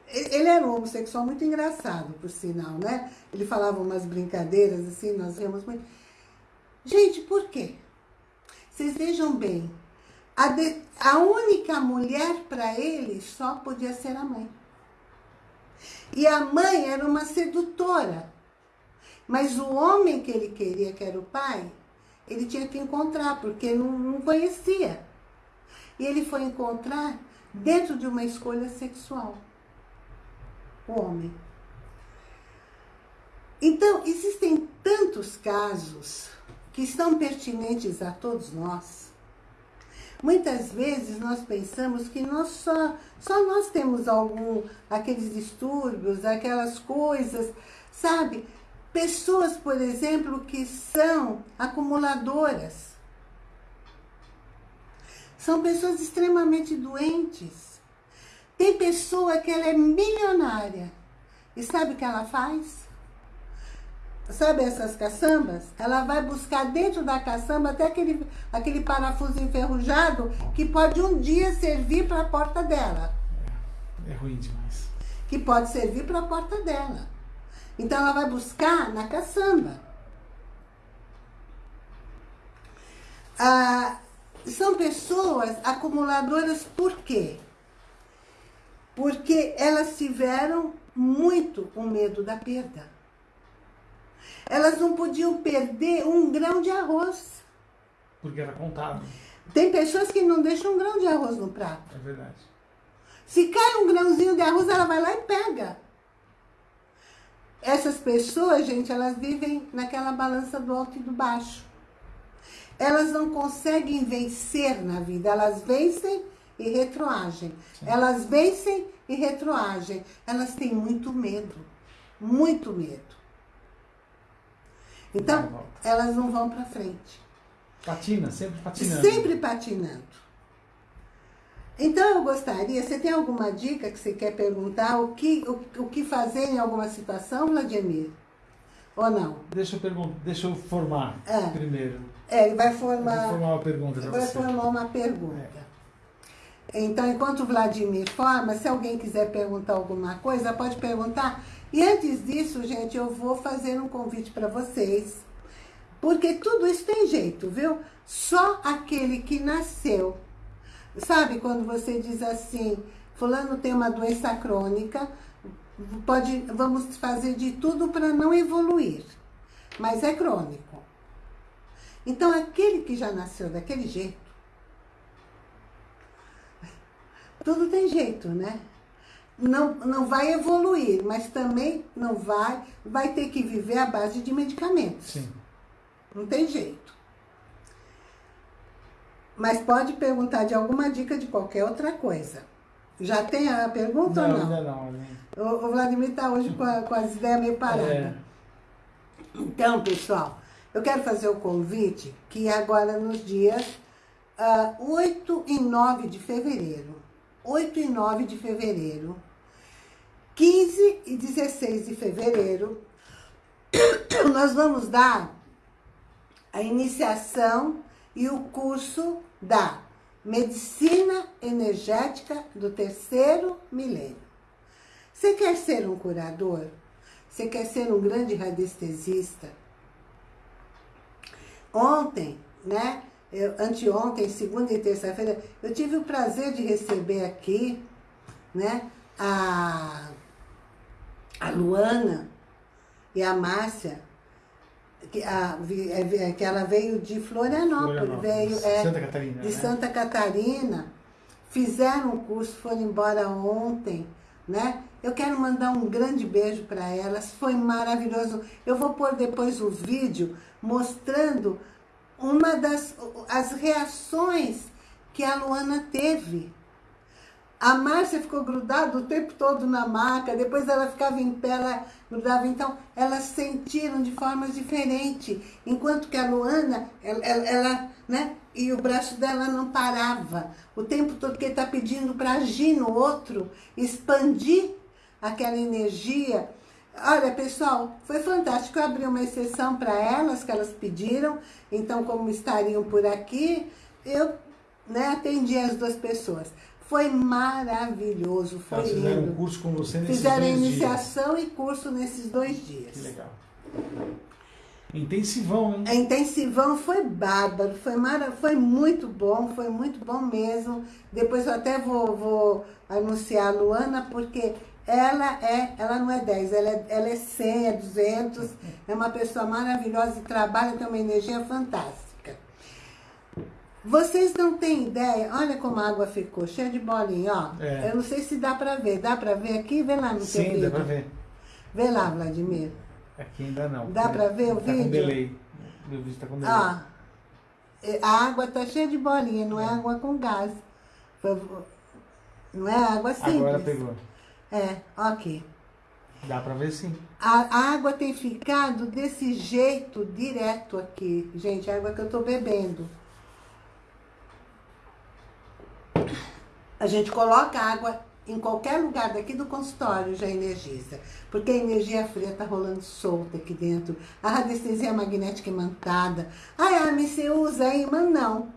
Ele era um homossexual muito engraçado, por sinal, né? Ele falava umas brincadeiras, assim, nós vemos muito... Gente, por quê? Vocês vejam bem, a, de, a única mulher para ele só podia ser a mãe. E a mãe era uma sedutora. Mas o homem que ele queria, que era o pai, ele tinha que encontrar, porque não, não conhecia. E ele foi encontrar dentro de uma escolha sexual. O homem. Então, existem tantos casos que estão pertinentes a todos nós. Muitas vezes nós pensamos que nós só, só nós temos algum, aqueles distúrbios, aquelas coisas, sabe? Pessoas, por exemplo, que são acumuladoras. São pessoas extremamente doentes. Tem pessoa que ela é milionária. E sabe o que ela faz? Sabe essas caçambas? Ela vai buscar dentro da caçamba até aquele, aquele parafuso enferrujado que pode um dia servir para a porta dela. É, é ruim demais. Que pode servir para a porta dela. Então ela vai buscar na caçamba. Ah, são pessoas acumuladoras por quê? Porque elas tiveram muito o medo da perda. Elas não podiam perder um grão de arroz. Porque era contado. Tem pessoas que não deixam um grão de arroz no prato. É verdade. Se cai um grãozinho de arroz, ela vai lá e pega. Essas pessoas, gente, elas vivem naquela balança do alto e do baixo. Elas não conseguem vencer na vida, elas vencem e retroagem. Sim. Elas vencem e retroagem. Elas têm muito medo, muito medo. Então, elas não vão para frente. Patina, sempre patinando. Sempre patinando. Então eu gostaria, você tem alguma dica que você quer perguntar? O que, o, o que fazer em alguma situação, Vladimir? Ou não? Deixa eu, perguntar, deixa eu formar é. primeiro. É, ele vai formar, formar uma pergunta para você. Vai formar uma pergunta. É. Então, enquanto o Vladimir forma, se alguém quiser perguntar alguma coisa, pode perguntar. E antes disso, gente, eu vou fazer um convite para vocês. Porque tudo isso tem jeito, viu? Só aquele que nasceu Sabe quando você diz assim, fulano tem uma doença crônica, pode, vamos fazer de tudo para não evoluir, mas é crônico. Então, aquele que já nasceu daquele jeito, tudo tem jeito, né? Não, não vai evoluir, mas também não vai, vai ter que viver à base de medicamentos. Sim. Não tem jeito. Mas pode perguntar de alguma dica de qualquer outra coisa. Já tem a pergunta não, ou não? Ainda não, né? O, o Vladimir está hoje com, a, com, as ideias meio paradas. É. Então, pessoal, eu quero fazer o convite que agora nos dias uh, ah, 8 e 9 de fevereiro, 8 e 9 de fevereiro, 15 e 16 de fevereiro, nós vamos dar a iniciação e o curso da Medicina Energética do Terceiro Milênio. Você quer ser um curador? Você quer ser um grande radiestesista? Ontem, né? Eu, anteontem, segunda e terça-feira, eu tive o prazer de receber aqui, né? A, a Luana e a Márcia, que, a, é, é, que ela veio de Florianópolis, Florianópolis. veio é, Santa Catarina, de né? Santa Catarina, fizeram o curso, foram embora ontem, né? Eu quero mandar um grande beijo para elas, foi maravilhoso. Eu vou pôr depois o vídeo mostrando uma das as reações que a Luana teve a Márcia ficou grudada o tempo todo na maca, depois ela ficava em pé, ela grudava. Então, elas sentiram de formas diferentes. Enquanto que a Luana, ela, ela, ela né? E o braço dela não parava. O tempo todo que está pedindo para agir no outro, expandir aquela energia. Olha, pessoal, foi fantástico. Eu abri uma exceção para elas, que elas pediram. Então, como estariam por aqui, eu né, atendi as duas pessoas. Foi maravilhoso, foi Elas fizeram lindo. um curso com você nesses fizeram dois iniciação dias. e curso nesses dois dias. Que legal. Intensivão, hein? A intensivão foi bárbaro, foi, mara, foi muito bom, foi muito bom mesmo. Depois eu até vou, vou anunciar a Luana, porque ela é, ela não é 10, ela é, ela é 100, é 200, é uma pessoa maravilhosa e trabalha, tem uma energia fantástica. Vocês não têm ideia, olha como a água ficou, cheia de bolinha, ó. É. Eu não sei se dá pra ver. Dá pra ver aqui? Vê lá no Sim, teu vídeo. dá pra ver. Vê lá, Vladimir. Aqui ainda não. Dá pra ver o tá vídeo? Com delay. Meu vídeo tá com delay. Ó, a água tá cheia de bolinha, não é, é água com gás. Não é água simples. Agora pegou. É, aqui. Dá pra ver sim. A, a, água tem ficado desse jeito direto aqui. Gente, a água que eu tô bebendo. A gente coloca água em qualquer lugar daqui do consultório já energiza. Porque a energia fria está rolando solta aqui dentro. A radiestesia magnética imantada. Ai, Armin, você usa imã? Não.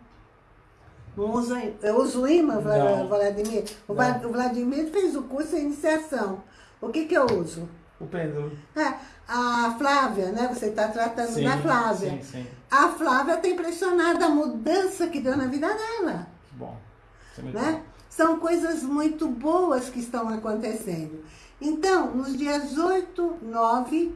Não usa Eu uso imã, Vladimir? O, o Vladimir fez o curso de iniciação. O que que eu uso? O pêndulo. É, a Flávia, né? Você está tratando sim, da Flávia. Sim, sim. A Flávia está impressionada a mudança que deu na vida dela. Que bom. Né? São coisas muito boas que estão acontecendo. Então, nos dias 8, 9,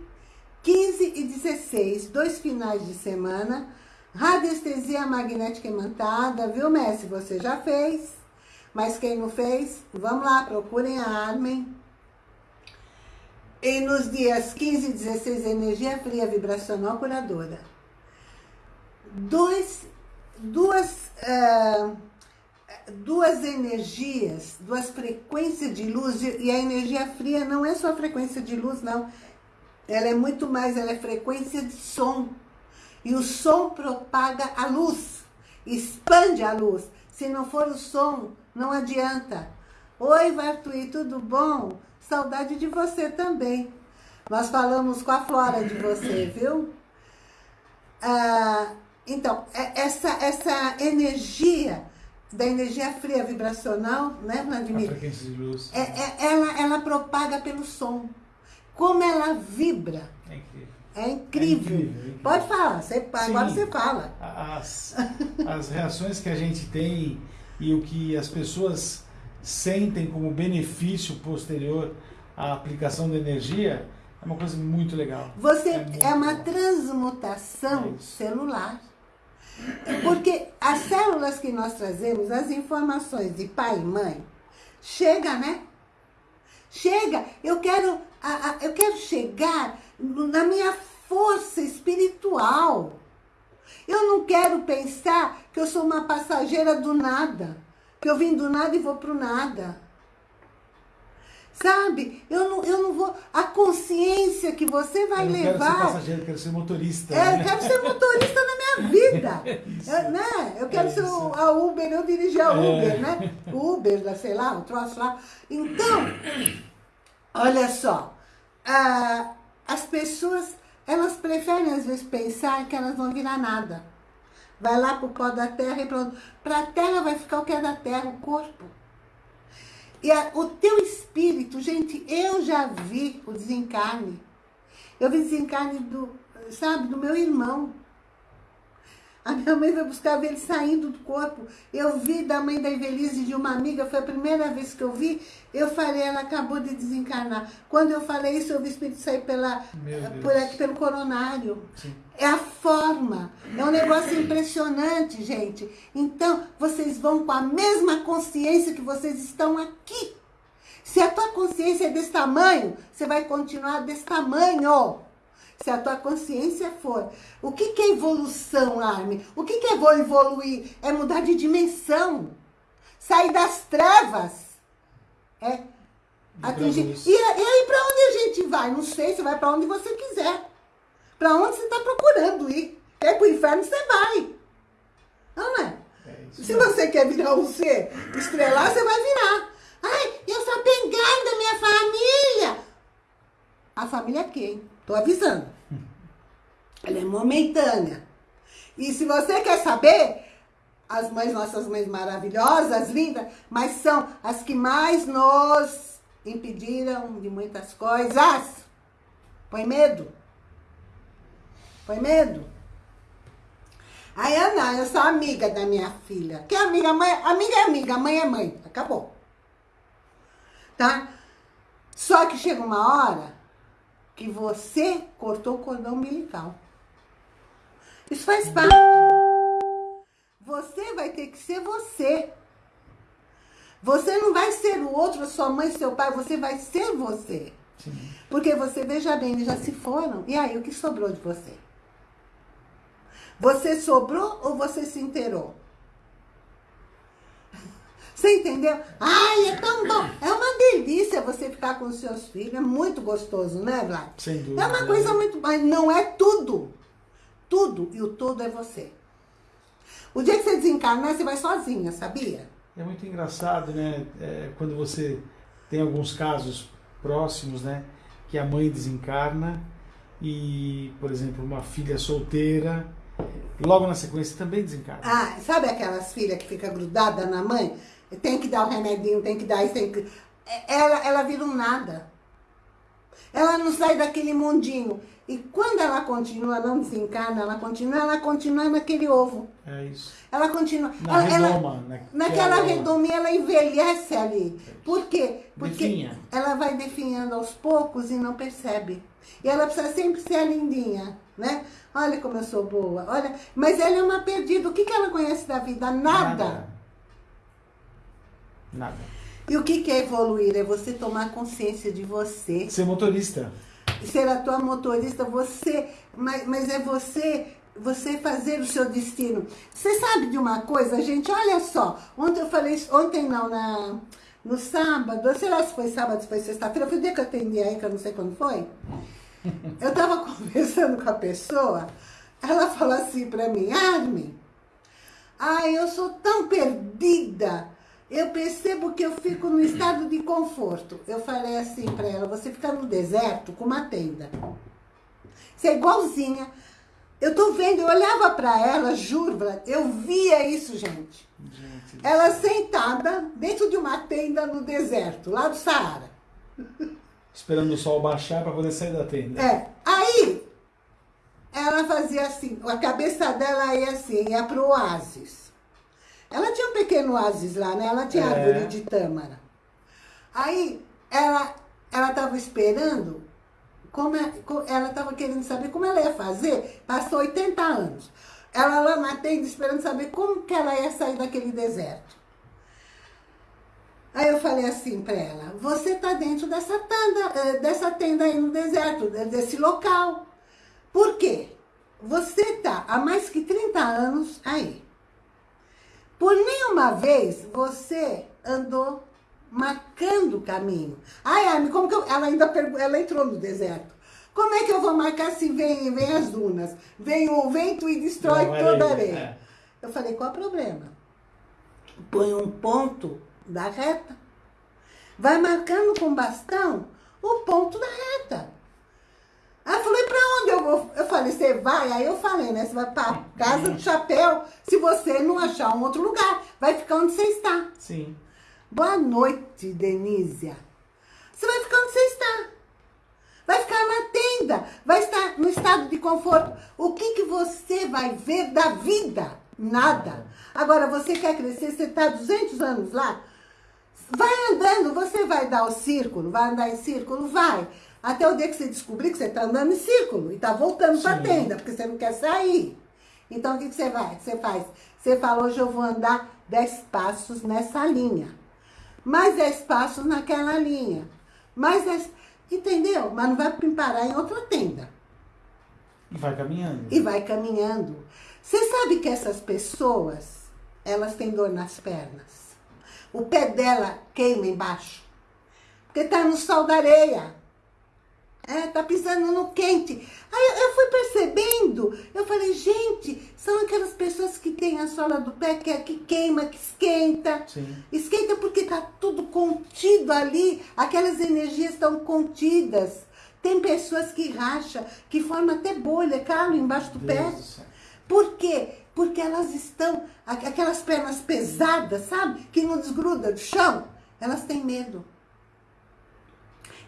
15 e 16, dois finais de semana, radiestesia magnética imantada, viu, Messi? Você já fez, mas quem não fez, vamos lá, procurem a Armen. E nos dias 15 e 16, energia fria vibracional curadora. Dois, duas, uh, duas energias, duas frequências de luz, e a energia fria não é só frequência de luz, não. Ela é muito mais, ela é frequência de som. E o som propaga a luz, expande a luz. Se não for o som, não adianta. Oi, Vartui, tudo bom? Saudade de você também. Nós falamos com a Flora de você, viu? Ah, então, é, essa, essa energia, da energia fria vibracional, né, Vladimir? A frequência de luz. É, é, ela, ela propaga pelo som. Como ela vibra. É incrível. É incrível. É incrível, é incrível. Pode falar, você, agora você fala. As, as reações que a gente tem e o que as pessoas sentem como benefício posterior à aplicação da energia é uma coisa muito legal. Você É é, uma bom. transmutação É celular. Porque as células que nós trazemos, as informações de pai e mãe, chega, né? Chega, eu quero, a- eu quero chegar na minha força espiritual. Eu não quero pensar que eu sou uma passageira do nada. Que eu vim do nada e vou pro nada. Sabe? Eu não, eu não vou... A consciência que você vai eu levar... quero ser passageiro, eu quero ser motorista. É, eu né? quero ser motorista na minha vida. Isso. Eu, né? eu quero É ser o- a Uber, eu dirigi a É. Uber, né? O Uber, sei lá, o troço lá. Então, olha só. ah, as pessoas, elas preferem às vezes pensar que elas vão virar nada. Vai lá pro pó da terra e pronto. Pra a terra vai ficar o que é da terra, o corpo. E a- o teu espírito, gente, eu já vi o desencarne. Eu vi desencarne do, sabe, do meu irmão. A minha mãe foi buscar ver ele saindo do corpo. Eu vi da mãe da Evelise de uma amiga, foi a primeira vez que eu vi. Eu falei, ela acabou de desencarnar. Quando eu falei isso, eu vi o espírito sair pela, Deus. por aqui, pelo coronário. Sim. É a forma. É um negócio impressionante, gente. Então, vocês vão com a mesma consciência que vocês estão aqui. Se a tua consciência é desse tamanho, você vai continuar desse tamanho. Se a tua consciência for. O que, que é evolução, Armin? O que, que é vou evoluir? É mudar de dimensão. Sair das trevas. É atingir. E, e aí, pra onde a gente vai? Não sei, você vai pra onde você quiser. Pra onde você tá procurando ir. Quer ir pro inferno, você vai. Não é? É. Se você quer virar um ser estrelar, você vai virar. Ai, eu sou apegada da minha família. A família é quem? Tô avisando. Ela é momentânea. E se você quer saber, as mães, nossas mães maravilhosas, lindas, mas são as que mais nos impediram de muitas coisas. Põe medo. Põe medo. Aí, Ana, eu sou amiga da minha filha. Que amiga? Mãe, amiga é amiga, mãe é mãe. Acabou. Tá? Só que chega uma hora que você cortou o cordão umbilical. Isso faz parte. Você vai ter que ser você. Você não vai ser o outro, sua mãe, seu pai, você vai ser você. Sim. Porque você, veja bem, eles já se foram. E aí, o que sobrou de você? Você sobrou ou você se inteirou? Você entendeu? Ai, é tão bom. É uma delícia você ficar com os seus filhos. É muito gostoso, né, Vlad? Sem dúvida. É uma coisa muito... Mas não é tudo. Tudo. E o todo é você. O dia que você desencarnar, você vai sozinha, sabia? É muito engraçado, né? É, quando você tem alguns casos próximos, né? Que a mãe desencarna e, por exemplo, uma filha solteira, logo na sequência também desencarna. Ah, sabe aquelas filhas que fica grudada na mãe? Tem que dar o remedinho, tem que dar isso, tem que... É, Ela, ela vira um nada. Ela não sai daquele mundinho. E quando ela continua, não desencarna, ela continua, ela continua naquele ovo. É isso. Ela continua. Na ela, redoma, né? naquela é o- redominha, ela envelhece ali. Por quê? Porque Definha. ela vai definhando aos poucos e não percebe. E ela precisa sempre ser a lindinha, né? Olha como eu sou boa, olha. Mas ela é uma perdida. O que, que ela conhece da vida? Nada. Nada. E o que, é evoluir? É você tomar consciência de você. Ser motorista. ser a tua motorista, você, mas, mas é você, você fazer o seu destino. Você sabe de uma coisa, gente? Olha só, ontem eu falei, ontem não, na, no sábado, sei lá se foi sábado, se foi sexta-feira, foi o dia que eu atendi aí, que eu não sei quando foi. Eu tava conversando com a pessoa, ela falou assim pra mim, Armin, ai, eu sou tão perdida, eu percebo que eu fico no estado de conforto. Eu falei assim pra ela, você fica no deserto com uma tenda. Você é igualzinha. Eu tô vendo, eu olhava pra ela, juro, eu via isso, gente. Gente, Ela sentada dentro de uma tenda no deserto, lá do Saara. esperando o sol baixar para poder sair da tenda. É, aí ela fazia assim, a cabeça dela ia assim, ia pro oásis. Ela tinha um pequeno oásis lá, né? Ela tinha É. árvore de tâmara. Aí ela ela estava esperando, como é- ela estava querendo saber como ela ia fazer, passou 80 anos. Ela lá na tenda esperando saber como que ela ia sair daquele deserto. Aí eu falei assim pra ela, você tá dentro dessa tenda, eh, dessa tenda aí no deserto, de- desse local. Por quê? Você tá há mais que 30 anos aí. Por nenhuma vez você andou marcando o caminho. Ai, Armin, como que eu... Ela ainda pergu- ela entrou no deserto. Como é que eu vou marcar se vem, vem as dunas? Vem o vento e destrói Não, toda a areia, areia. é. Eu falei, qual é o problema? Põe um ponto da reta. Vai marcando com bastão o ponto da reta. Ela falou, e eu vou? Eu falei, você vai? Aí eu falei, né? Você vai pra casa do chapéu se você não achar um outro lugar. Vai ficar onde você está. Sim. Boa noite, Denísia. Você vai ficar onde você está. Vai ficar na tenda. Vai estar no estado de conforto. O que, que você vai ver da vida? Nada. Agora, você quer crescer, você está 200 anos lá? Vai andando, você vai dar o círculo, vai andar em círculo? Vai. Até o dia que você descobrir que você está andando em círculo e está voltando para a tenda, porque você não quer sair. Então, o que, que você vai? Você faz? Você fala, hoje eu vou andar 10 passos nessa linha. Mais 10 passos naquela linha. Mais 10... Entendeu? Mas não vai parar em outra tenda. E vai caminhando. E vai caminhando. Você sabe que essas pessoas, elas têm dor nas pernas. O pé dela queima embaixo. Porque tá no sol da areia. É, tá pisando no quente. Aí eu, fui percebendo, eu falei, gente, são aquelas pessoas que têm a sola do pé que, que queima, que esquenta. Sim. Esquenta porque tá tudo contido ali, aquelas energias estão contidas. Tem pessoas que racham, que formam até bolha, calo embaixo do Deus pé. do. Por quê? Porque elas estão, aqu- aquelas pernas pesadas, sabe? Que não desgruda do chão. Elas têm medo.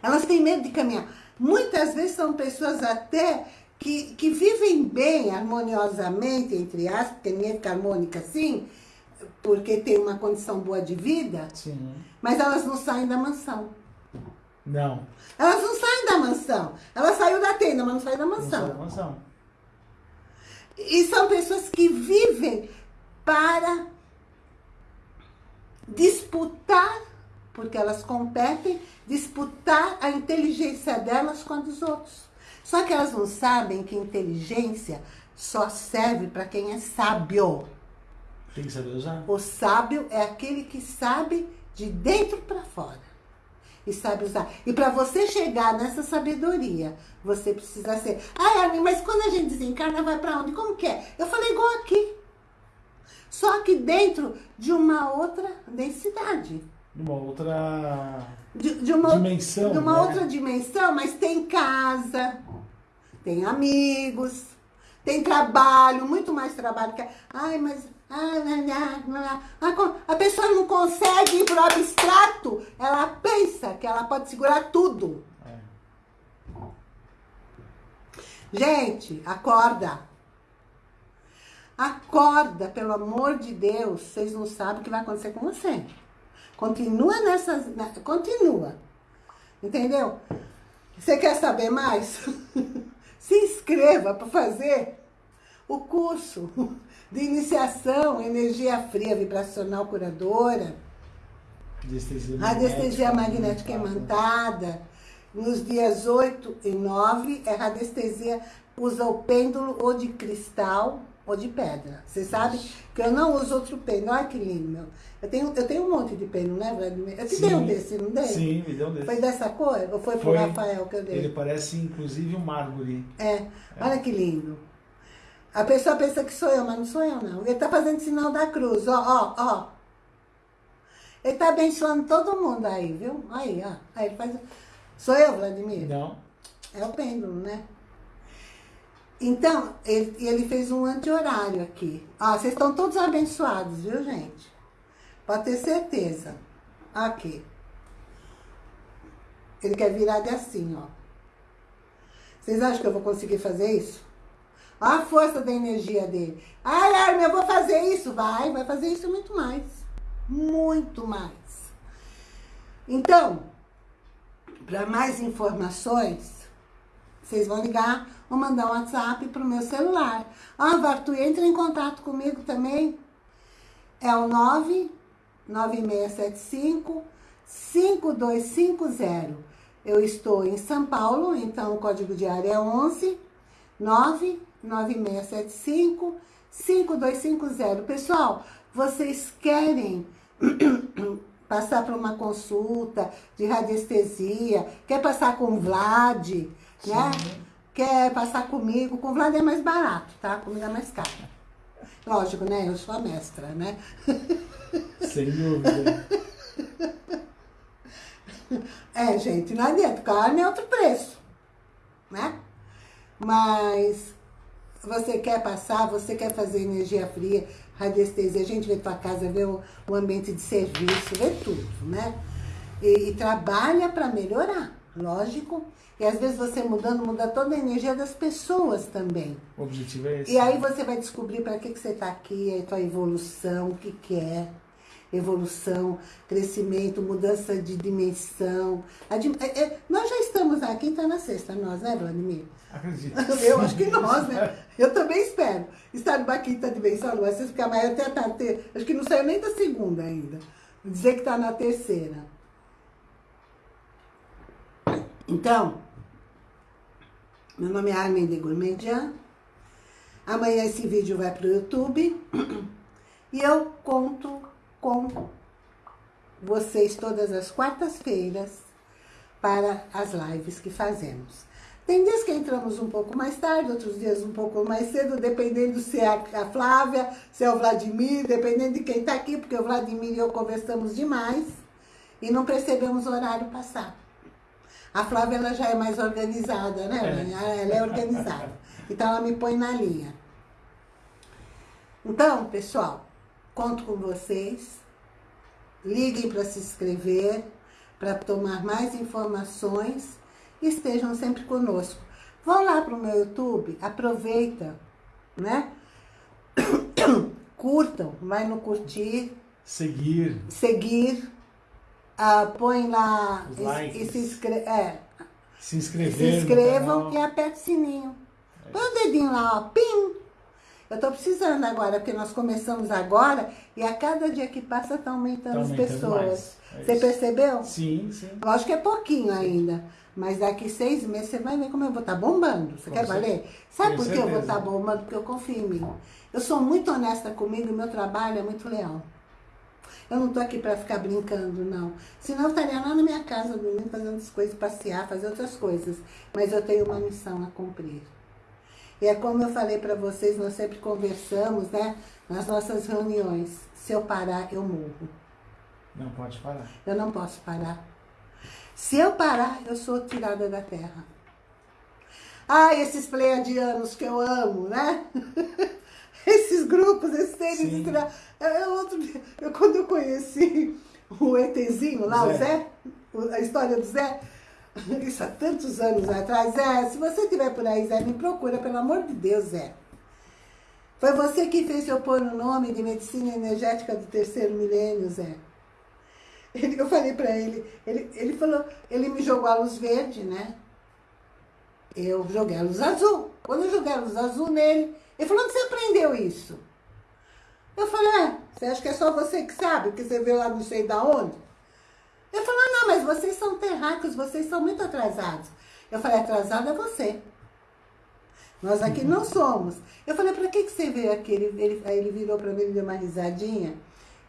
Elas têm medo de caminhar. Muitas vezes são pessoas até que, que vivem bem, harmoniosamente, entre aspas, porque ninguém fica harmônica assim, porque tem uma condição boa de vida, Sim. mas elas não saem da mansão. Não. Elas não saem da mansão. Ela saiu da tenda, mas não saiu da Não mansão. sai da mansão. E são pessoas que vivem para disputar, porque elas competem, disputar a inteligência delas com a dos outros. Só que elas não sabem que inteligência só serve para quem é sábio. Tem que saber usar. O sábio é aquele que sabe de dentro para fora. E sabe usar. E para você chegar nessa sabedoria, você precisa ser. Ai, Armin, mas quando a gente desencarna, vai para onde? Como que é? Eu falei igual aqui. Só que dentro de uma outra densidade. Uma outra De, de uma, dimensão. de uma né? outra dimensão, mas tem casa, tem amigos, tem trabalho, muito mais trabalho que. a- Ai, mas. A pessoa não consegue ir pro abstrato, ela pensa que ela pode segurar tudo. É. Gente, acorda. Acorda, pelo amor de Deus. Vocês não sabem o que vai acontecer com você. Continua nessa... Continua. Entendeu? Você quer saber mais? Se inscreva para fazer o curso de iniciação, energia fria, vibracional curadora, Radiestesia radiestesia magnética imantada, nos dias 8 e 9, é radiestesia, usa o pêndulo ou de cristal ou de pedra. Você sabe que eu não uso outro pêndulo. Olha que lindo, meu. Eu tenho, eu tenho um monte de pêndulo, né, Vladimir? Eu te Sim. dei um desse, não dei? Sim, me deu um desse. Foi dessa cor? Ou foi pro Foi. Rafael que eu dei? Ele parece inclusive um mármore. É, olha que lindo. A pessoa pensa que sou eu, mas não sou eu, não. Ele tá fazendo sinal da cruz, ó, ó, ó. Ele tá abençoando todo mundo aí, viu? Aí, ó. Aí ele faz... Sou eu, Vladimir? Não? É o pêndulo, né? Então, ele, ele fez um anti-horário aqui. Ó, vocês estão todos abençoados, viu, gente? Pode ter certeza. Aqui. Ele quer virar de assim, ó. Vocês acham que eu vou conseguir fazer isso? Olha a força da energia dele. Ai, Armin, eu vou fazer isso. Vai, vai fazer isso muito mais. Muito mais. Então, para mais informações, vocês vão ligar ou mandar um WhatsApp para o meu celular. Ah, Vartu, entra em contato comigo também. É o 99675 5250. Eu estou em São Paulo, então o código de área é 11 99675 5250. Pessoal, vocês querem passar para uma consulta de radiestesia, quer passar com o Vlad, né? Quer passar comigo, com o Vlad é mais barato, tá? Comigo é mais caro. Lógico, né? Eu sou a mestra, né? Sem dúvida. É, gente, não adianta, carne é outro preço, né? Mas você quer passar, você quer fazer energia fria, radiestesia, a gente vê tua casa, vê o, o ambiente de serviço, vê tudo, né? E, e trabalha para melhorar, lógico. E às vezes você mudando, muda toda a energia das pessoas também. O objetivo é esse. E aí você vai descobrir para que, que você está aqui, a tua evolução, o que, que é. Evolução, crescimento, mudança de dimensão. É- é- nós já estamos aqui, está na sexta, nós, né, Vladimir? Acredito. Eu acho que nós, né? Eu também espero estar numa quinta dimensão, não é porque a Maia até tá, te- acho que não saiu nem da segunda ainda. Dizer que está na terceira. Então, meu nome é Armin de Gourmandian. Amanhã esse vídeo vai para o YouTube. E eu conto com vocês todas as quartas-feiras para as lives que fazemos. Tem dias que entramos um pouco mais tarde, outros dias um pouco mais cedo, dependendo se é a Flávia, se é o Vladimir, dependendo de quem está aqui, porque o Vladimir e eu conversamos demais e não percebemos o horário passar. A Flávia ela já é mais organizada, né? É. Ela é organizada. Então ela me põe na linha. Então, pessoal, conto com vocês. Liguem para se inscrever, para tomar mais informações e estejam sempre conosco. Vão lá para o meu YouTube, aproveita, né? Curtam, vai no curtir, Seguir. seguir, ah, põe lá Os e- likes. e, se, inscre é, Se inscrever. se inscrevam e aperte o sininho. Põe o dedinho lá, ó, pim! Eu tô precisando agora, porque nós começamos agora e a cada dia que passa tá aumentando Tá as aumentando pessoas. mais. É Você percebeu? Sim, sim. Lógico que é pouquinho ainda, mas daqui seis meses você vai ver como eu vou estar bombando. Você Com quer certeza. valer? Sabe por que eu vou estar bombando? Porque eu confio em mim. Eu sou muito honesta comigo e meu trabalho é muito leal. Eu não tô aqui para ficar brincando, não. Senão eu estaria lá na minha casa, dormindo, fazendo as coisas, passear, fazer outras coisas. Mas eu tenho uma missão a cumprir. E é como eu falei para vocês, nós sempre conversamos, né? Nas nossas reuniões. Se eu parar, eu morro. Não pode parar. Eu não posso parar. Se eu parar, eu sou tirada da terra. Ah, esses pleiadianos que eu amo, né? esses grupos, esses extra... eu, eu, outro eu, quando eu conheci o ETzinho lá, o Zé. Zé, o- a história do Zé, Isso há tantos anos atrás. É, se você estiver por aí, Zé, me procura, pelo amor de Deus, Zé. Foi você que fez eu pôr o nome de medicina energética do terceiro milênio, Zé. Ele, eu falei para ele, ele, ele falou, ele me jogou a luz verde, né? Eu joguei a luz azul. Quando eu joguei a luz azul nele, ele falou, onde você aprendeu isso? Eu falei, é, você acha que é só você que sabe, que você viu lá não sei da onde? Ele falou, não, mas vocês são terráqueos, vocês são muito atrasados. Eu falei, atrasado é você. Nós aqui não somos. Eu falei, para que, que você veio aqui? Ele, ele, aí ele virou para mim e deu uma risadinha.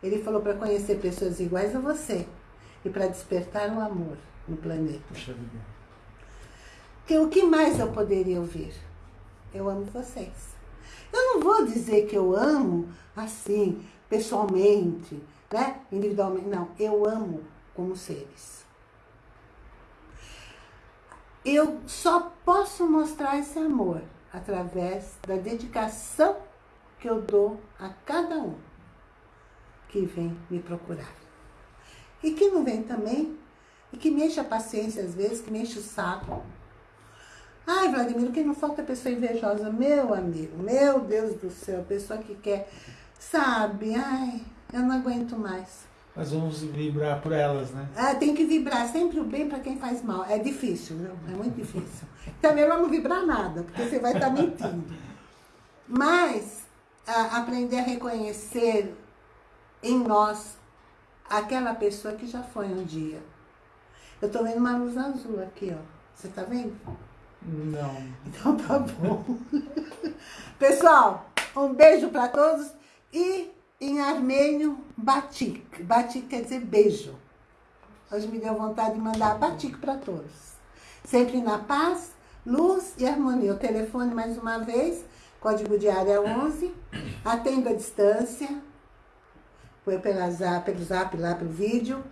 Ele falou para conhecer pessoas iguais a você e para despertar o amor no planeta. Que, o que mais eu poderia ouvir? Eu amo vocês. Eu não vou dizer que eu amo assim, pessoalmente, né? individualmente. Não, eu amo como seres. Eu só posso mostrar esse amor através da dedicação que eu dou a cada um que vem me procurar. E que não vem também, e que me enche a paciência às vezes, que me enche o saco. Ai, Vladimir, que não falta pessoa invejosa. Meu amigo, meu Deus do céu, pessoa que quer, sabe, ai, eu não aguento mais. Mas vamos vibrar por elas, né? Ah, tem que vibrar sempre o bem para quem faz mal. É difícil, viu? É muito difícil. É melhor não vibrar nada, porque você vai estar tá mentindo. Mas a, aprender a reconhecer em nós aquela pessoa que já foi um dia. Eu tô vendo uma luz azul aqui, ó. Você tá vendo? Não. Então tá bom. Pessoal, um beijo para todos e em armênio, batik. Batik quer dizer beijo. Hoje me deu vontade de mandar batik para todos. Sempre na paz, luz e harmonia. O telefone, mais uma vez, código de área 11. Atendo à distância. Foi pela zap, pelo zap lá, pelo vídeo.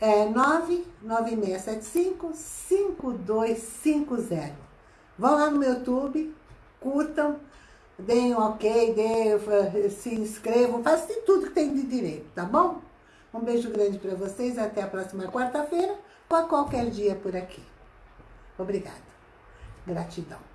É 99675-5250. Vão lá no meu YouTube, curtam deem um ok, deem, se inscrevam, façam tudo que tem de direito, tá bom? Um beijo grande para vocês, até a próxima quarta-feira ou a qualquer dia por aqui. Obrigada. Gratidão.